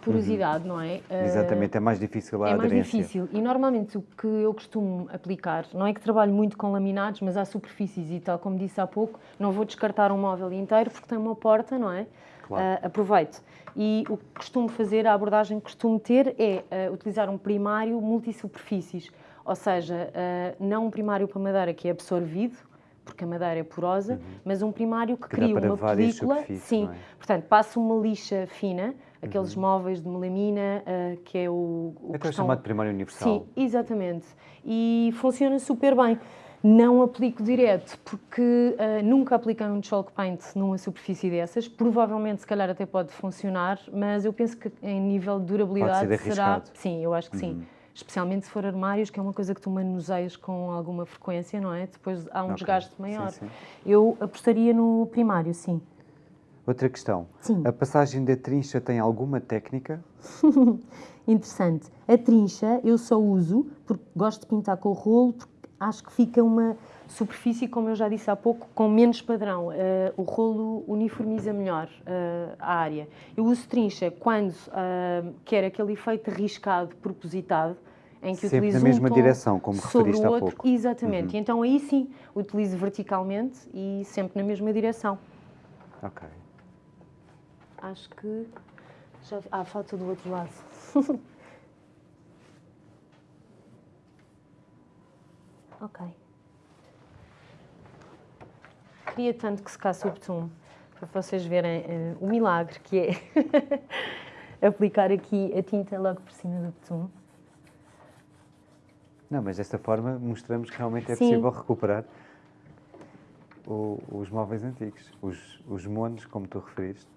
B: porosidade, uhum. não é?
A: Exatamente, é mais difícil a
B: é
A: aderência.
B: É mais difícil. E normalmente o que eu costumo aplicar, não é que trabalho muito com laminados, mas há superfícies e tal, como disse há pouco, não vou descartar um móvel inteiro porque tem uma porta, não é? Claro. Uh, aproveito. E o que costumo fazer, a abordagem que costumo ter é uh, utilizar um primário multisuperfícies. Ou seja, uh, não um primário para madeira que é absorvido, porque a madeira é porosa, uhum. mas um primário que, que cria uma película. Sim, é? portanto, passa uma lixa fina, aqueles uhum. móveis de melamina, uh, que é o. o
A: é que é chamado primário universal.
B: Sim, exatamente. E funciona super bem. Não aplico direto, porque uh, nunca apliquei um chalk paint numa superfície dessas. Provavelmente, se calhar, até pode funcionar, mas eu penso que em nível de durabilidade
A: será.
B: Sim, eu acho que sim. Especialmente se for armários, que é uma coisa que tu manuseias com alguma frequência, não é? Depois há um
A: Ok.
B: desgaste maior.
A: Sim, sim.
B: Eu apostaria no primário, sim.
A: Outra questão.
B: Sim.
A: A passagem da trincha tem alguma técnica?
B: Interessante. A trincha eu só uso porque gosto de pintar com o rolo, porque acho que fica uma superfície, como eu já disse há pouco, com menos padrão. Eh, o rolo uniformiza melhor eh, a área. Eu uso trincha quando eh, quero aquele efeito riscado, propositado, em que
A: Sempre
B: utilizo
A: na mesma
B: um
A: direção, como
B: sobre
A: referiste
B: o
A: há
B: outro.
A: pouco.
B: Exatamente. Então aí sim, utilizo verticalmente e sempre na mesma direção.
A: Ok.
B: Acho que já. Ah, falta do outro lado. ok. Queria tanto que secasse o betume para vocês verem eh, o milagre que é aplicar aqui a tinta logo por cima do betume.
A: Não, mas desta forma mostramos que realmente é
B: Sim.
A: possível recuperar o- os móveis antigos, os, os monos, como tu referiste.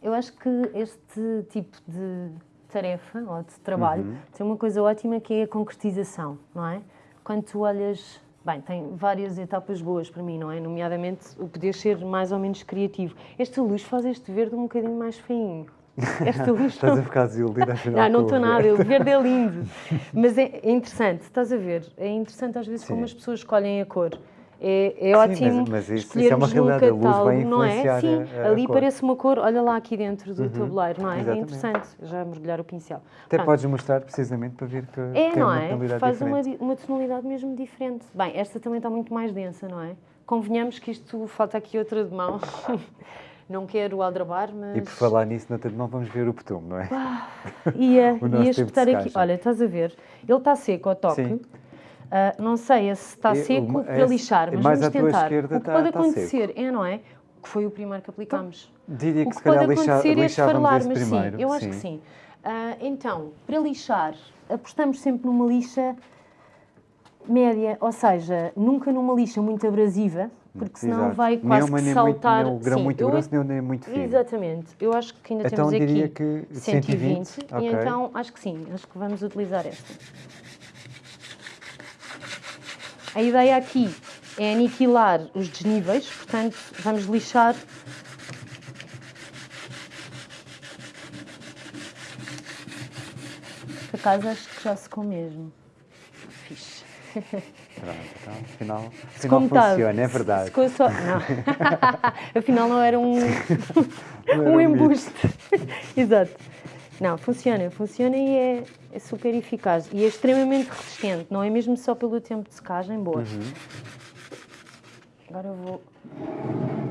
B: Eu acho que este tipo de tarefa ou de trabalho
A: Uhum.
B: tem uma coisa ótima que é a concretização, não é? Quando tu olhas. Bem, tem várias etapas boas para mim, não é? Nomeadamente o poder ser mais ou menos criativo. Esta luz faz este verde um bocadinho mais feinho. Esta luz
A: Estás a ficar desiludida afinal
B: não, não estou nada, o verde é lindo. Mas é, é interessante, estás a ver? É interessante às vezes como
A: Sim.
B: as pessoas escolhem a cor. É, é
A: Sim,
B: ótimo
A: mas- mas isso- isso é uma realidade, a luz vai
B: não é? Sim,
A: a- a
B: ali
A: cor.
B: parece uma cor, olha lá aqui dentro do tabuleiro, não é? É
A: exatamente.
B: interessante, já mergulhar o pincel.
A: Até
B: Pronto.
A: podes mostrar precisamente para ver que,
B: É,
A: que
B: não
A: uma
B: é?
A: tonalidade
B: Faz uma,
A: diferente.
B: di- uma tonalidade mesmo diferente. Bem, esta também está muito mais densa, não é? Convenhamos que isto, falta aqui outra de mão. Não quero aldrabar, mas...
A: E por falar nisso, na não vamos ver o petume, não é?
B: Ia,
A: O nosso
B: ia
A: de
B: espetar aqui. Olha, estás a ver? Ele está seco ao toque.
A: Sim.
B: Ah, não sei se está
A: É,
B: seco
A: uma-
B: para
A: é-
B: lixar, mas
A: mais
B: vamos tentar. o que
A: está-
B: pode
A: está
B: acontecer é, não é? Que foi o primeiro que aplicámos.
A: Diria
B: O
A: que
B: que
A: se calhar
B: pode acontecer é
A: esse
B: mas
A: primeiro.
B: sim, eu acho que sim. Ah, então, para lixar, apostamos sempre numa lixa média, ou seja, nunca numa lixa muito abrasiva, porque senão
A: Exato.
B: vai
A: Nem
B: quase
A: uma,
B: que
A: nem
B: saltar.
A: Muito, nem o grão
B: Sim,
A: muito
B: eu-
A: grosso, nem o nem muito fino.
B: Exatamente. Eu acho que ainda
A: Então
B: temos
A: diria
B: aqui
A: que
B: 120,
A: 120,
B: e
A: ok.
B: então acho que sim, acho que vamos utilizar esta. A ideia aqui é aniquilar os desníveis, portanto vamos lixar Por acaso acho que já secou mesmo. Fixe.
A: Pronto, então, afinal,
B: Se
A: afinal
B: tá,
A: funciona, é verdade.
B: Secou só. Não. Afinal não era um,
A: Não era
B: um
A: um
B: embuste. Exato. Não, funciona, funciona e é, é super eficaz. E é extremamente resistente, não é mesmo só pelo tempo de secagem, boa.
A: Uhum.
B: Agora eu vou.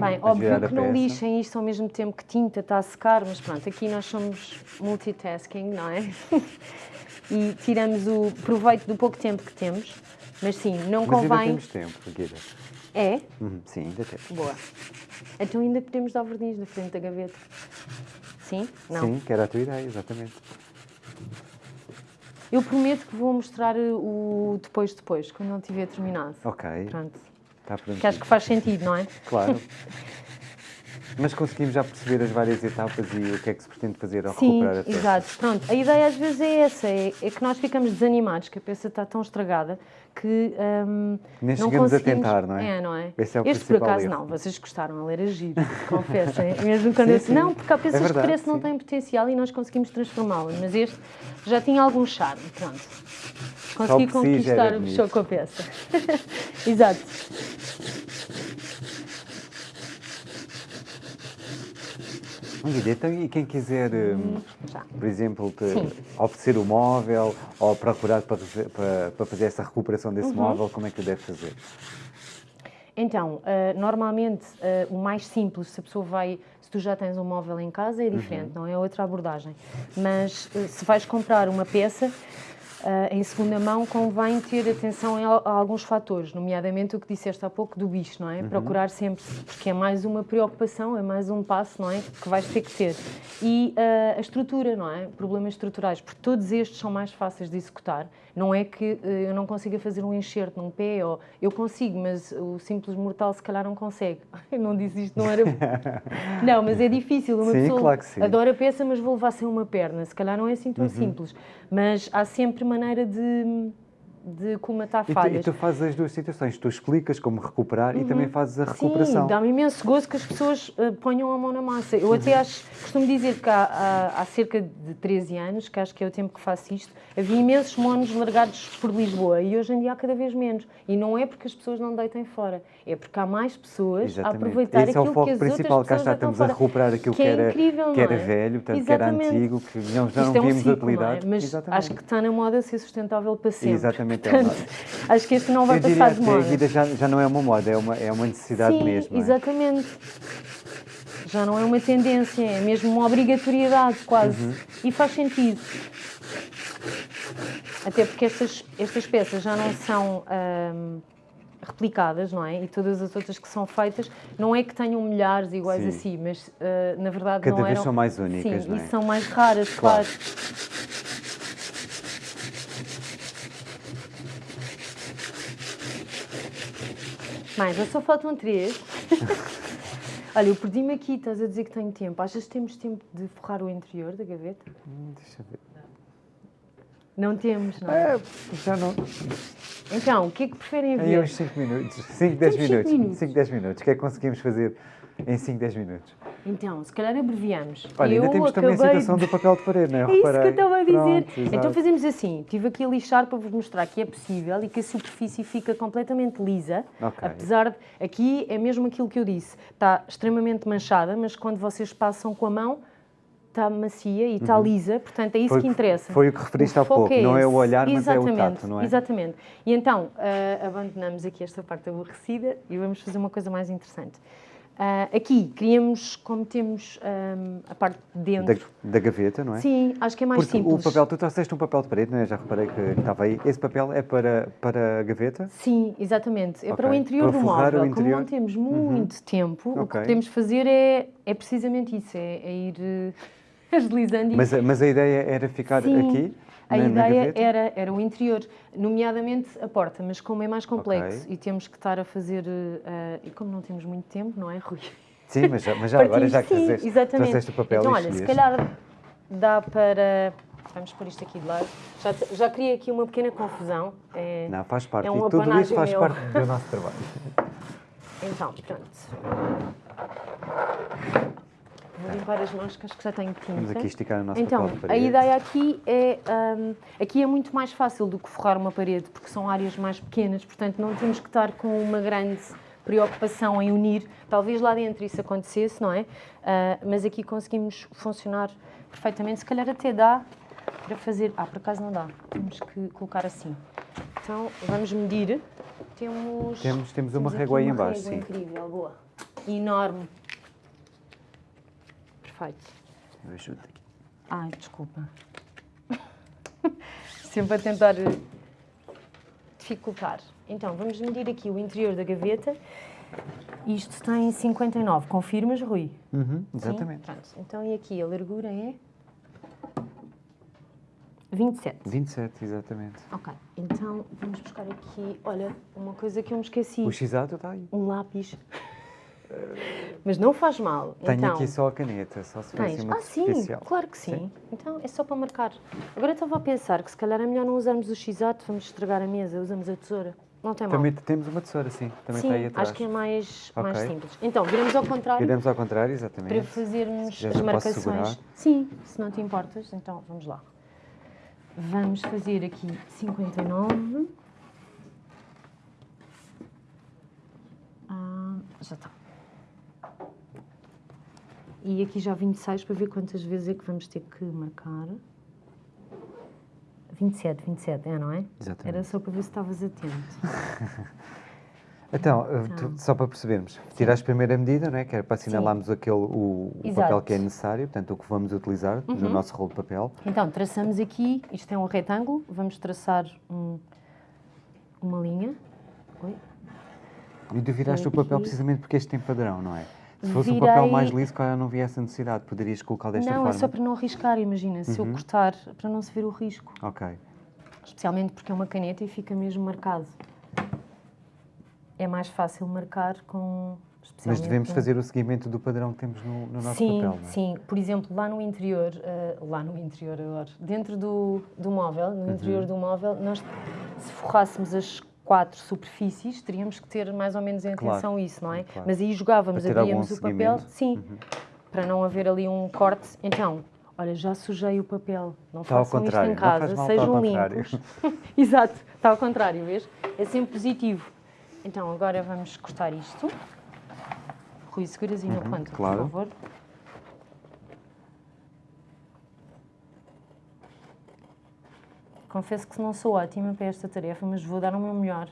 B: Bem, óbvio que não
A: peça.
B: lixem isto ao mesmo tempo que tinta está a secar, mas pronto, aqui nós somos multitasking, não é? e tiramos o proveito do pouco tempo que temos. Mas sim, não
A: Mas ainda
B: convém.
A: temos tempo, Guida.
B: É?
A: Uhum, Sim, ainda temos.
B: Boa. Então ainda podemos dar verdinhos na frente da gaveta. Sim? Não.
A: Sim, que era a tua ideia, exatamente.
B: Eu prometo que vou mostrar uh, o depois depois, quando ele tiver terminado.
A: Ok,
B: Pronto.
A: está pronto.
B: Que acho que faz sentido, não é?
A: Claro. Mas conseguimos já perceber as várias etapas e o que é que se pretende fazer ao
B: Sim,
A: recuperar a peça.
B: exato. Pronto, a ideia às vezes é essa, é, é que nós ficamos desanimados, que a peça está tão estragada que hum,
A: Nem
B: não
A: chegamos a tentar, não é?
B: É, não é?
A: Esse é o
B: este por acaso
A: erro.
B: não, vocês gostaram, ele era giro, confessem. Mesmo quando
A: Sim,
B: eu...
A: sim.
B: Não, porque há peças
A: É verdade,
B: que parece que não
A: sim.
B: têm potencial e nós conseguimos transformá-las, mas este já tinha algum charme, pronto. Consegui conquistar o bicho com a peça. exato.
A: Guida, então e quem quiser, hum,
B: já.
A: por exemplo, oferecer o móvel ou procurar para, para, para fazer essa recuperação
B: Uhum.
A: desse móvel, como é que deve fazer?
B: Então, ah, normalmente ah, o mais simples, se a pessoa vai, se tu já tens um móvel em casa, é diferente, não é outra abordagem. Mas ah, se vais comprar uma peça, Uh, em segunda mão, convém ter atenção a, a, alguns fatores, nomeadamente o que disseste há pouco do bicho, não é? Uhum. Procurar sempre, porque é mais uma preocupação, é mais um passo, não é? Que vais ter que ter. E uh, a estrutura, não é? Problemas estruturais, porque todos estes são mais fáceis de executar. Não é que uh, eu não consiga fazer um enxerto num pé, ou eu consigo, mas o simples mortal se calhar não consegue. Eu não disse isto, não era. não, mas é difícil. Uma
A: sim,
B: pessoa
A: claro que sim.
B: adora a peça, mas vou levar sem uma perna. Se calhar não é assim tão uhum. simples. Mas há sempre maneira de, de colmatar falhas.
A: E tu, e tu fazes as duas situações, tu explicas como recuperar uhum. e também fazes a recuperação.
B: Sim, dá-me imenso gozo que as pessoas uh, ponham a mão na massa. Eu até acho, costumo dizer que há, há, há, cerca de 13 anos, que acho que é o tempo que faço isto, havia imensos monos largados por Lisboa e hoje em dia há cada vez menos. E não é porque as pessoas não deitem fora, é porque há mais pessoas Exatamente. a aproveitar
A: Esse
B: aquilo
A: é o foco
B: que as
A: principal,
B: outras
A: cá está, estamos a recuperar aquilo que,
B: que,
A: é era,
B: incrível,
A: que era
B: é?
A: velho, portanto, que era antigo, que não, já não
B: é um
A: víamos
B: ciclo,
A: utilidade.
B: É? Mas
A: Exatamente.
B: acho que está na moda ser sustentável para sempre.
A: Exatamente,
B: portanto, é Acho que este não vai
A: Eu
B: passar de
A: moda. A vida já, já não é uma moda, é uma, é uma necessidade
B: Sim,
A: mesmo. É?
B: exatamente. Já não é uma tendência, é mesmo uma obrigatoriedade quase. Uhum. E faz sentido. Até porque estas, estas peças já não são hum, replicadas, não é? E todas as outras que são feitas, não é que tenham milhares iguais
A: Sim.
B: a si, mas uh, na verdade
A: Cada
B: não
A: vez
B: eram...
A: são mais únicas,
B: Sim,
A: não é?
B: e são mais raras, claro. claro. Mais, já só faltam três. Olha, eu perdi-me aqui, estás a dizer que tenho tempo. Achas que temos tempo de forrar o interior da gaveta?
A: Hum, deixa eu ver.
B: Não temos, não é?
A: é já não.
B: Então, o que é que preferem ver?
A: Aí uns 5 minutos, 5, 10 minutos. 5, 10 minutos. O que é que conseguimos fazer em 5, 10 minutos?
B: Então, se calhar abreviamos.
A: Olha,
B: eu
A: ainda temos também a situação
B: de...
A: do papel de parede, não é?
B: É isso que eu estava a dizer.
A: Pronto,
B: então fazemos assim, estive aqui a lixar para vos mostrar que é possível e que a superfície fica completamente lisa,
A: okay.
B: apesar de... Aqui é mesmo aquilo que eu disse, está extremamente manchada, mas quando vocês passam com a mão, está macia e está uhum. lisa, portanto é isso
A: foi,
B: que interessa.
A: Foi o que referiste há pouco, é não é o olhar,
B: exatamente,
A: mas é o tato, não é?
B: Exatamente. E então, uh, abandonamos aqui esta parte aborrecida e vamos fazer uma coisa mais interessante. Uh, aqui queríamos, como temos um, a parte de dentro...
A: Da, da, gaveta, não é?
B: Sim, acho que é mais
A: Porque
B: simples.
A: o papel, tu trouxeste um papel de parede, não é? Já reparei que estava aí. Esse papel é para, para a gaveta?
B: Sim, exatamente. É okay. para o interior para do móvel. Interior... Como não temos muito uhum. tempo, okay. o que podemos fazer é, é precisamente isso, é, é ir uh, agilizando
A: mas, mas a ideia era ficar
B: Sim.
A: aqui?
B: A
A: na,
B: ideia
A: na
B: era, era o interior, nomeadamente a porta, mas como é mais complexo okay. e temos que estar a fazer. Uh, e como não temos muito tempo, não é, Rui?
A: Sim, mas já, mas já agora já que
B: sim, exatamente.
A: o papel
B: Então, olha, se calhar dá para. Vamos pôr isto aqui de lado. Já, já criei aqui uma pequena confusão. É,
A: não, faz parte.
B: É um
A: e tudo isso faz
B: meu.
A: parte do nosso trabalho.
B: Então, pronto. Vou limpar as mãos, que acho que já tenho tinta.
A: Vamos aqui esticar o nosso
B: então, a ideia aqui é... Um, aqui é muito mais fácil do que forrar uma parede, porque são áreas mais pequenas, portanto não temos que estar com uma grande preocupação em unir. Talvez lá dentro isso acontecesse, não é? Uh, mas aqui conseguimos funcionar perfeitamente. Se calhar até dá para fazer... Ah, por acaso não dá. Temos que colocar assim. Então, vamos medir. Temos...
A: Temos, temos uma régua aí embaixo,
B: sim. incrível, boa. Enorme. Perfeito.
A: Eu ajudo aqui.
B: Ai, desculpa. Sempre a tentar eh, dificultar. Então, vamos medir aqui o interior da gaveta. Isto tem 59. Confirmas, Rui?
A: Uhum, exatamente.
B: Então, e aqui a largura é? 27.
A: 27, exatamente.
B: Ok. Então, vamos buscar aqui... Olha, uma coisa que eu me esqueci.
A: O x-ato está aí.
B: Um lápis. Mas não faz mal.
A: Tenho
B: então,
A: aqui só a caneta, só se for assim
B: Ah, sim, claro que sim. sim. Então é só para marcar. Agora estava a pensar que se calhar é melhor não usarmos o x-ato, vamos estragar a mesa, usamos a tesoura. Não tem mal.
A: Também temos uma tesoura, sim. Também
B: sim,
A: está aí atrás.
B: acho que é mais, okay. mais simples. Então, viramos ao contrário.
A: Viramos ao contrário, exatamente.
B: Para fazermos as marcações. Sim, se não te importas, então vamos lá. Vamos fazer aqui 59. Ah, já está. E aqui já 26 para ver quantas vezes é que vamos ter que marcar. 27, 27, é, não é?
A: Exatamente.
B: Era só para ver se estavas atento.
A: Então, uh, tu- só para percebermos, tiraste a primeira medida, não é? que era para assinalarmos aquele, o, o papel que é necessário, portanto, o que vamos utilizar no nosso rolo de papel.
B: Então, traçamos aqui, isto é um retângulo, vamos traçar um- uma linha. Oi.
A: E tu viraste o papel precisamente porque este tem padrão, não é? Se fosse um
B: Virei-
A: papel mais liso, claro, não havia essa necessidade. Poderias colocar desta
B: não,
A: forma?
B: é só para não arriscar, imagina, se eu cortar, para não se ver o risco.
A: Ok.
B: Especialmente porque é uma caneta e fica mesmo marcado. É mais fácil marcar com...
A: Mas devemos
B: com-
A: fazer o seguimento do padrão que temos no, no nosso
B: sim,
A: papel, não é?
B: sim. Por exemplo, lá no interior, eh, lá no interior agora, dentro do, do móvel,
A: Uhum.
B: no interior do móvel, nós, se forrássemos as quatro superfícies, teríamos que ter mais ou menos em
A: Claro,
B: atenção isso, não é?
A: claro.
B: Mas aí jogávamos, abríamos o papel,
A: seguimento. Uhum.
B: sim, para não haver ali um corte. Então, olha, já sujei o papel. Não
A: Está
B: façam isto em casa,
A: mal, está
B: sejam limpos. Exato, está ao contrário, vês? É sempre positivo. Então, agora vamos cortar isto. Rui, seguras aí canto,
A: Uhum, claro.
B: por favor. Confesso que não sou ótima para esta tarefa, mas vou dar o meu melhor.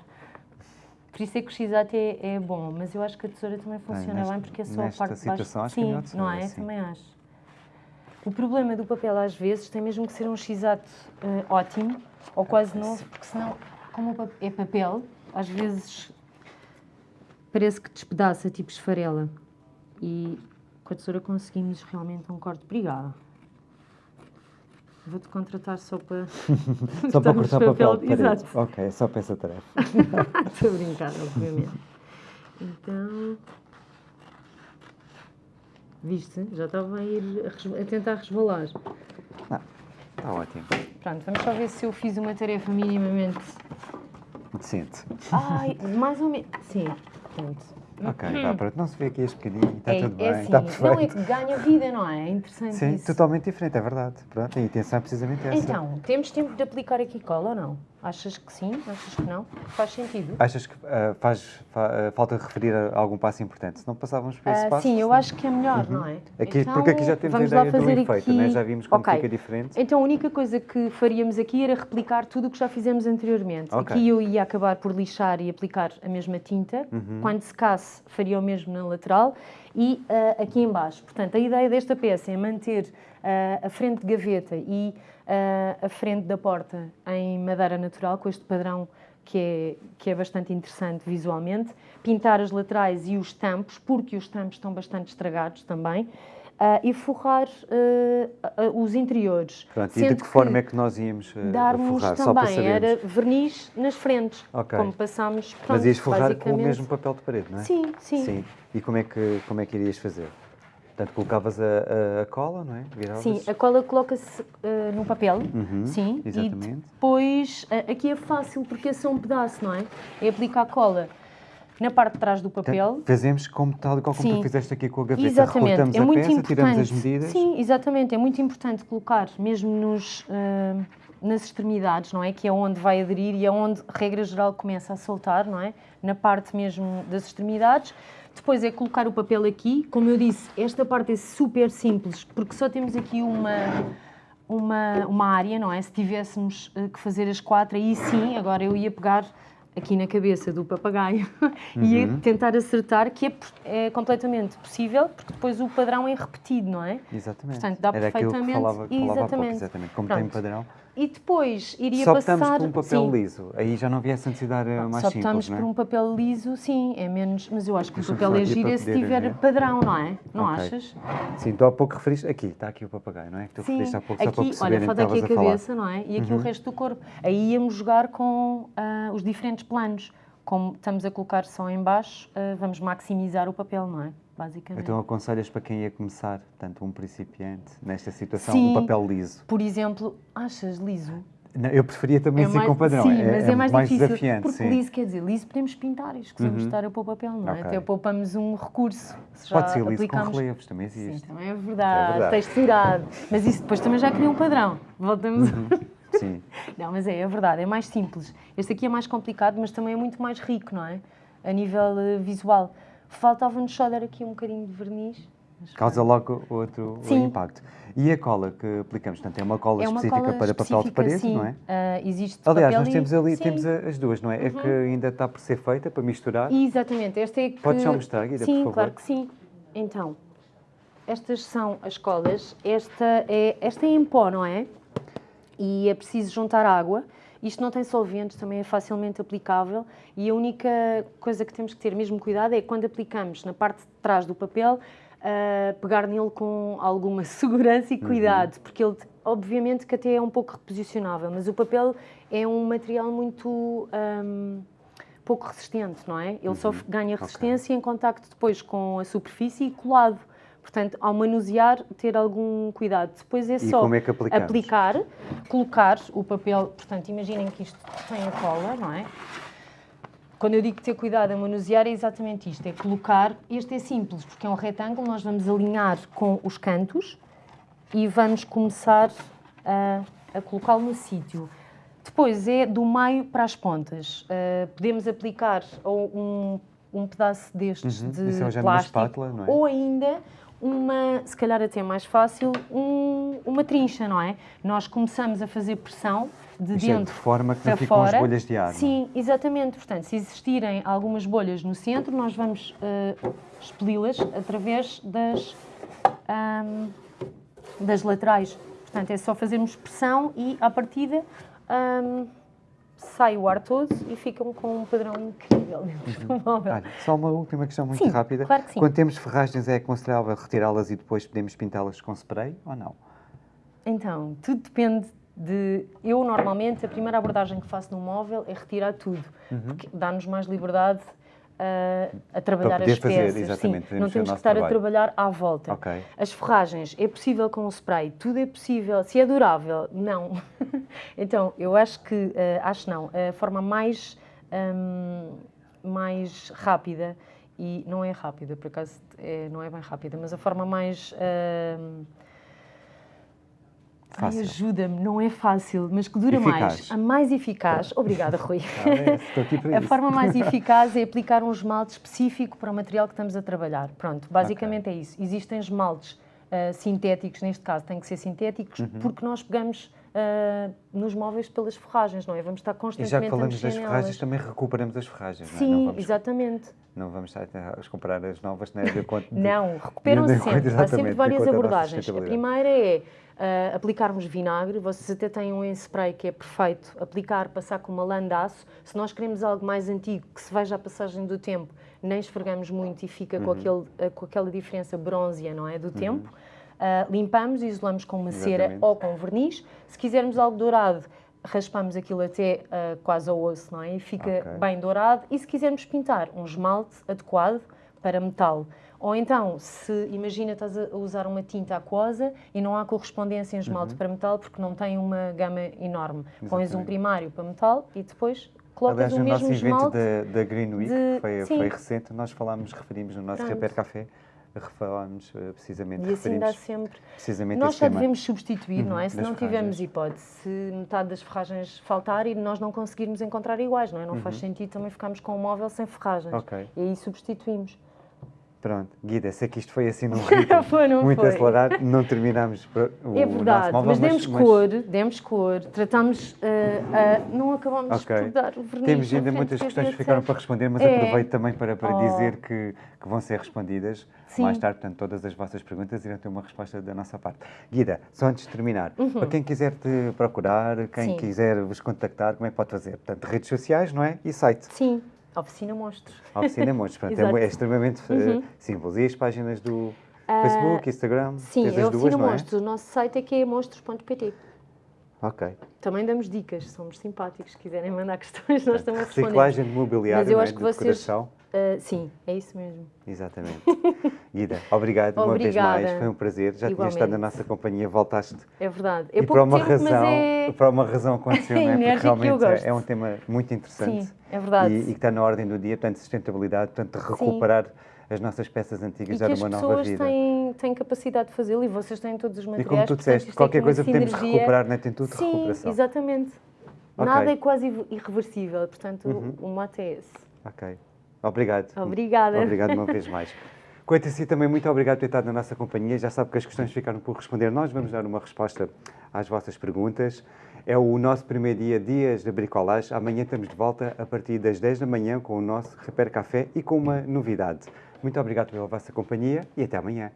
B: Por isso é que o x é, é bom, mas eu acho que a tesoura também funciona
A: nesta-
B: bem porque é só a parte de baixo.
A: acho que é
B: Sim,
A: a
B: não é?
A: sim.
B: Também acho. O problema do papel às vezes tem mesmo que ser um x ótimo ou quase novo, porque senão, como é papel, às vezes parece que despedaça, tipo esfarela. E com a tesoura conseguimos realmente um corte. Obrigada. Vou-te contratar só para.
A: Só para cortar papel de parede.
B: Exato.
A: Ok, é só para essa tarefa.
B: Estou a brincar, obviamente. Então. Viste? Já estava a ir a, res- a tentar resvalar.
A: Está ótimo.
B: Pronto, vamos só ver se eu fiz uma tarefa minimamente.
A: Decente.
B: Ai, mais ou menos. Sim, pronto.
A: Ok, vá, pronto. Não se vê aqui este bocadinho, está
B: é,
A: tudo bem,
B: é assim,
A: está
B: não é
A: perfeito.
B: que ganha vida, não é? É interessante
A: Sim,
B: isso.
A: totalmente diferente, é verdade. Pronto, a intenção é precisamente essa.
B: Então, temos tempo de aplicar aqui cola ou não? Achas que sim? Achas que não? Faz sentido?
A: Achas que ah, faz fa- ah, falta referir a algum passo importante? Se não passávamos por esse
B: Ah,
A: passo?
B: sim, eu acho que é melhor, não é?
A: Aqui, porque aqui já temos a ideia do efeito,
B: aqui...
A: né? já vimos como
B: Ok.
A: fica diferente.
B: Então a única coisa que faríamos aqui era replicar tudo o que já fizemos anteriormente.
A: Ok.
B: Aqui eu ia acabar por lixar e aplicar a mesma tinta.
A: Uhum.
B: Quando secasse, faria o mesmo na lateral e ah, aqui em baixo. Portanto, a ideia desta peça é manter a frente de gaveta e ah, a frente da porta em madeira natural, com este padrão que é, que é bastante interessante visualmente. Pintar as laterais e os tampos, porque os tampos estão bastante estragados também. ah, e forrar ah, ah, os interiores.
A: Pronto, e de que forma é que nós íamos
B: darmos
A: forrar?
B: Também era verniz nas frentes,
A: Ok.
B: como passámos pronto,
A: Mas ias forrar com o mesmo papel de parede, não é?
B: Sim, sim.
A: Sim. E como é que, como é que irias fazer? Portanto, colocavas a, a- a cola, não é? Viravas.
B: Sim, a cola coloca-se no papel,
A: Uhum,
B: sim, e
A: exatamente.
B: depois ah, aqui é fácil porque é só um pedaço, não é? É aplicar cola na parte de trás do papel.
A: Portanto, Fazemos como tal e qual como
B: Sim.
A: tu fizeste aqui com a gaveta.
B: Exatamente,
A: Recortamos
B: é
A: a
B: muito
A: peça,
B: importante.
A: tiramos as medidas.
B: Sim, exatamente, é muito importante colocar mesmo nos, ah, nas extremidades, não é? Que é onde vai aderir e é onde, regra geral, começa a soltar, não é? Na parte mesmo das extremidades. Depois é colocar o papel aqui. Como eu disse, esta parte é super simples, porque só temos aqui uma, uma, uma área, não é? Se tivéssemos eh, que fazer as quatro, aí sim, agora eu ia pegar aqui na cabeça do papagaio e
A: Uhum.
B: tentar acertar, que é, é completamente possível, porque depois o padrão é repetido, não é?
A: Exatamente.
B: Portanto, dá
A: Era aquilo que
B: perfeitamente-
A: falava, falava há pouco,
B: exatamente.
A: exatamente. Como tem
B: Pronto.
A: padrão.
B: E depois iria
A: Só
B: passar...
A: optamos por um papel
B: sim.
A: liso. Aí já não havia essa necessidade eh, mais
B: Só
A: simples,
B: optamos
A: não é?
B: por um papel liso, sim, é menos... Mas eu acho que o papel
A: só
B: é
A: aqui
B: giro se tiver
A: ver.
B: padrão, não é? Não
A: Ok.
B: achas?
A: Sim, tu há pouco referiste. Aqui, está aqui o papagaio, não é? Que tu
B: Sim,
A: referiste há pouco só para
B: aqui, olha, falta aqui a.
A: Uhum.
B: cabeça, não é? E aqui o resto do corpo. Aí íamos jogar com ah, os diferentes planos. Como estamos a colocar só em baixo, ah, vamos maximizar o papel, não é? Basicamente.
A: Então aconselhas para quem ia começar, portanto, um principiante, nesta situação,
B: Sim.
A: um papel liso.
B: Por exemplo, achas liso?
A: Não, eu preferia também ser com padrão.
B: Sim,
A: é,
B: mas é, mais, difícil.
A: desafiante.
B: porque
A: sim. Uhum.
B: liso quer dizer, liso podemos pintar, esquecemos de estar a pôr papel, não é?
A: Ok.
B: Até poupamos um recurso. Se
A: Pode ser liso com relevos, também
B: Sim,
A: existe.
B: também é verdade,
A: É verdade.
B: texturado. Mas isso depois também já cria um padrão. Voltamos.
A: Sim.
B: Não, mas é, é verdade, é mais simples. Este aqui é mais complicado, mas também é muito mais rico, não é? A nível eh, visual. Faltava-nos só dar aqui um bocadinho de verniz.
A: Causa logo outro
B: Sim.
A: impacto. E a cola que aplicamos? Portanto, é uma cola
B: É uma
A: específica
B: cola
A: para papel de
B: específica,
A: parede,
B: sim.
A: não é?
B: Ah, existe
A: Aliás, nós temos ali
B: sim.
A: temos as duas, não é? É que ainda está por ser feita, para misturar.
B: Exatamente, esta é que...
A: Podes só mostrar, Guida,
B: Sim,
A: por favor?
B: claro que sim. Então, estas são as colas. Esta é, esta é em pó, não é? E é preciso juntar água. Isto não tem solventes, também é facilmente aplicável. E a única coisa que temos que ter mesmo cuidado é quando aplicamos na parte de trás do papel, ah, pegar nele com alguma segurança e
A: Uhum.
B: cuidado, porque ele, obviamente, que até é um pouco reposicionável, mas o papel é um material muito. ahm, pouco resistente, não é? Ele só ganha resistência em contacto depois com a superfície e colado. Portanto, ao manusear, ter algum cuidado. Depois é
A: E
B: só
A: como é
B: aplicar, colocar o papel. Portanto, imaginem que isto tem a cola, não é? Quando eu digo ter cuidado a manusear, é exatamente isto: é colocar. Este é simples, porque é um retângulo, nós vamos alinhar com os cantos e vamos começar a, a colocá-lo no sítio. Depois é do meio para as pontas. Uh, podemos aplicar ou um, um pedaço destes
A: Uhum.
B: de
A: é
B: plástico
A: espátula, é?
B: ou ainda uma, se calhar até mais fácil, um- uma trincha, não é? Nós começamos a fazer pressão de
A: Isto é
B: dentro
A: de forma que não ficam as
B: fora.
A: bolhas de ar, é?
B: Sim, exatamente. Portanto, se existirem algumas bolhas no centro, nós vamos uh, expeli-las através das, ahm, das laterais. Portanto, é só fazermos pressão e, à partida, ahm, sai o ar todo e ficam com um padrão incrível dentro do móvel.
A: Olha, só uma última questão muito
B: Sim,
A: rápida.
B: claro que sim.
A: Quando temos ferragens, é aconselhável retirá-las e depois podemos pintá-las com spray ou não?
B: Então, tudo depende de. Eu, normalmente, a primeira abordagem que faço no móvel é retirar tudo, porque dá-nos mais liberdade ah, a trabalhar as
A: fazer,
B: peças.
A: exatamente,
B: Sim, não
A: fazer
B: temos que estar a
A: trabalho.
B: trabalhar à volta.
A: Ok.
B: As ferragens, é possível com o spray, tudo é possível. Se é durável, não. então, eu acho que, ah, acho não, a forma mais, ahm, mais rápida, e não é rápida, por acaso é- não é bem rápida, mas a forma mais. Ai, ajuda-me, não é fácil, mas que dura mais.
A: Eficaz.
B: A mais eficaz. Obrigada, Rui.
A: Ah, é,
B: A forma mais eficaz é aplicar um esmalte específico para o material que estamos a trabalhar. Pronto, basicamente é isso. Existem esmaltes ah, sintéticos, neste caso têm que ser sintéticos,
A: Uhum.
B: porque nós pegamos ah, nos móveis pelas ferragens, não é? Vamos estar
A: E já
B: constantemente
A: que
B: a
A: falamos das ferragens,
B: nelas.
A: também recuperamos as ferragens, não é?
B: Sim,
A: não vamos,
B: exatamente.
A: não vamos estar a comprar as novas, não é? De
B: Não, recuperam
A: de
B: -se
A: acordo,
B: sempre. Há sempre várias abordagens. A primeira é ah, aplicarmos vinagre. Vocês até têm um em spray que é perfeito. Aplicar, passar com uma lã de aço. Se nós queremos algo mais antigo, que se veja a passagem do tempo, nem esfregamos muito e fica
A: Uhum.
B: com, aquele, ah, com aquela diferença bronzea, não é? Do tempo. Ah, limpamos e isolamos com uma cera
A: Exatamente.
B: ou com verniz. Se quisermos algo dourado, raspamos aquilo até ah, quase ao osso, não é? E fica
A: Ok.
B: bem dourado. E se quisermos pintar um esmalte adequado para metal. Ou então, se imagina estás a usar uma tinta aquosa e não há correspondência em esmalte para metal porque não tem uma gama enorme. Pões um
A: Uhum. Exatamente.
B: primário para metal e depois colocas
A: Aliás,
B: o
A: no
B: mesmo
A: nosso evento da, da Green Week,
B: de-
A: que foi, foi recente, nós falámos, referimos no nosso
B: Pronto.
A: Repair Café, falámos eh, precisamente,
B: E assim dá sempre.
A: precisamente
B: Nós
A: tema.
B: devemos substituir, não é?
A: Uhum,
B: Se não tivermos hipótese, se metade das ferragens faltar e nós não conseguirmos encontrar iguais, não é? Não faz sentido também ficarmos com um móvel sem ferragens.
A: Uhum. Ok.
B: E aí substituímos.
A: Pronto, Guida, sei que isto foi assim num ritmo
B: Foi, não
A: muito
B: foi?
A: acelerado, não terminámos o
B: É verdade,
A: móvel,
B: mas demos cor, demos cor, tratamos, ah, ah, não acabamos
A: Ok.
B: por dar o verniz.
A: Temos ainda muitas questões que ficaram para responder, mas
B: É.
A: aproveito também para, para
B: Oh.
A: dizer que, que vão ser respondidas
B: Sim.
A: mais tarde. Portanto, todas as vossas perguntas irão ter uma resposta da nossa parte. Guida, só antes de terminar, para quem quiser te procurar, quem
B: Uhum. Sim.
A: quiser vos contactar, como é que pode fazer? Portanto, redes sociais, não é? E site.
B: Sim, oficina monstros.
A: A Oficina Montes. Portanto, é, é extremamente eh, simples. E as páginas do Facebook, Instagram?
B: Uhum. Ah, Sim, é
A: as
B: a
A: duas,
B: oficina
A: não é?
B: monstros. O nosso site é que é monstros.pt.
A: Ok.
B: Também damos dicas, somos simpáticos. Se quiserem mandar questões, nós também respondemos.
A: Reciclagem de mobiliário,
B: Mas eu
A: é?
B: acho que
A: de
B: vocês-
A: decoração.
B: Ah, sim, é isso mesmo.
A: Exatamente. Guida, obrigado uma vez mais, foi um prazer. Já
B: Igualmente.
A: estado na nossa companhia, voltaste.
B: É verdade. É
A: e por
B: pouco
A: uma
B: tempo,
A: razão,
B: é...
A: por uma razão aconteceu, não é? Porque
B: enérgico e eu
A: realmente é, é um tema muito interessante.
B: Sim, é verdade.
A: E, e que está na ordem do dia, portanto, sustentabilidade, portanto, recuperar as nossas peças antigas,
B: E
A: dar uma nova
B: pessoas
A: vida.
B: têm, têm capacidade de fazê-lo e vocês têm todos os
A: E
B: materiais.
A: como tu
B: portanto,
A: disseste,
B: é
A: qualquer coisa
B: sinergia.
A: recuperar, não é? tem tudo
B: Sim,
A: recuperação.
B: exatamente.
A: Ok.
B: Nada é quase irre- irreversível, portanto,
A: Uhum.
B: o mote é esse.
A: Ok. Obrigado.
B: Obrigada.
A: Obrigado uma vez mais. Quanto a si, também muito obrigado por ter estado na nossa companhia. Já sabe que as questões ficaram por responder. Nós vamos dar uma resposta às vossas perguntas. É o nosso primeiro dia, Dias da Bricolage. Amanhã estamos de volta a partir das 10 da manhã com o nosso Repair Café e com uma novidade. Muito obrigado pela vossa companhia e até amanhã.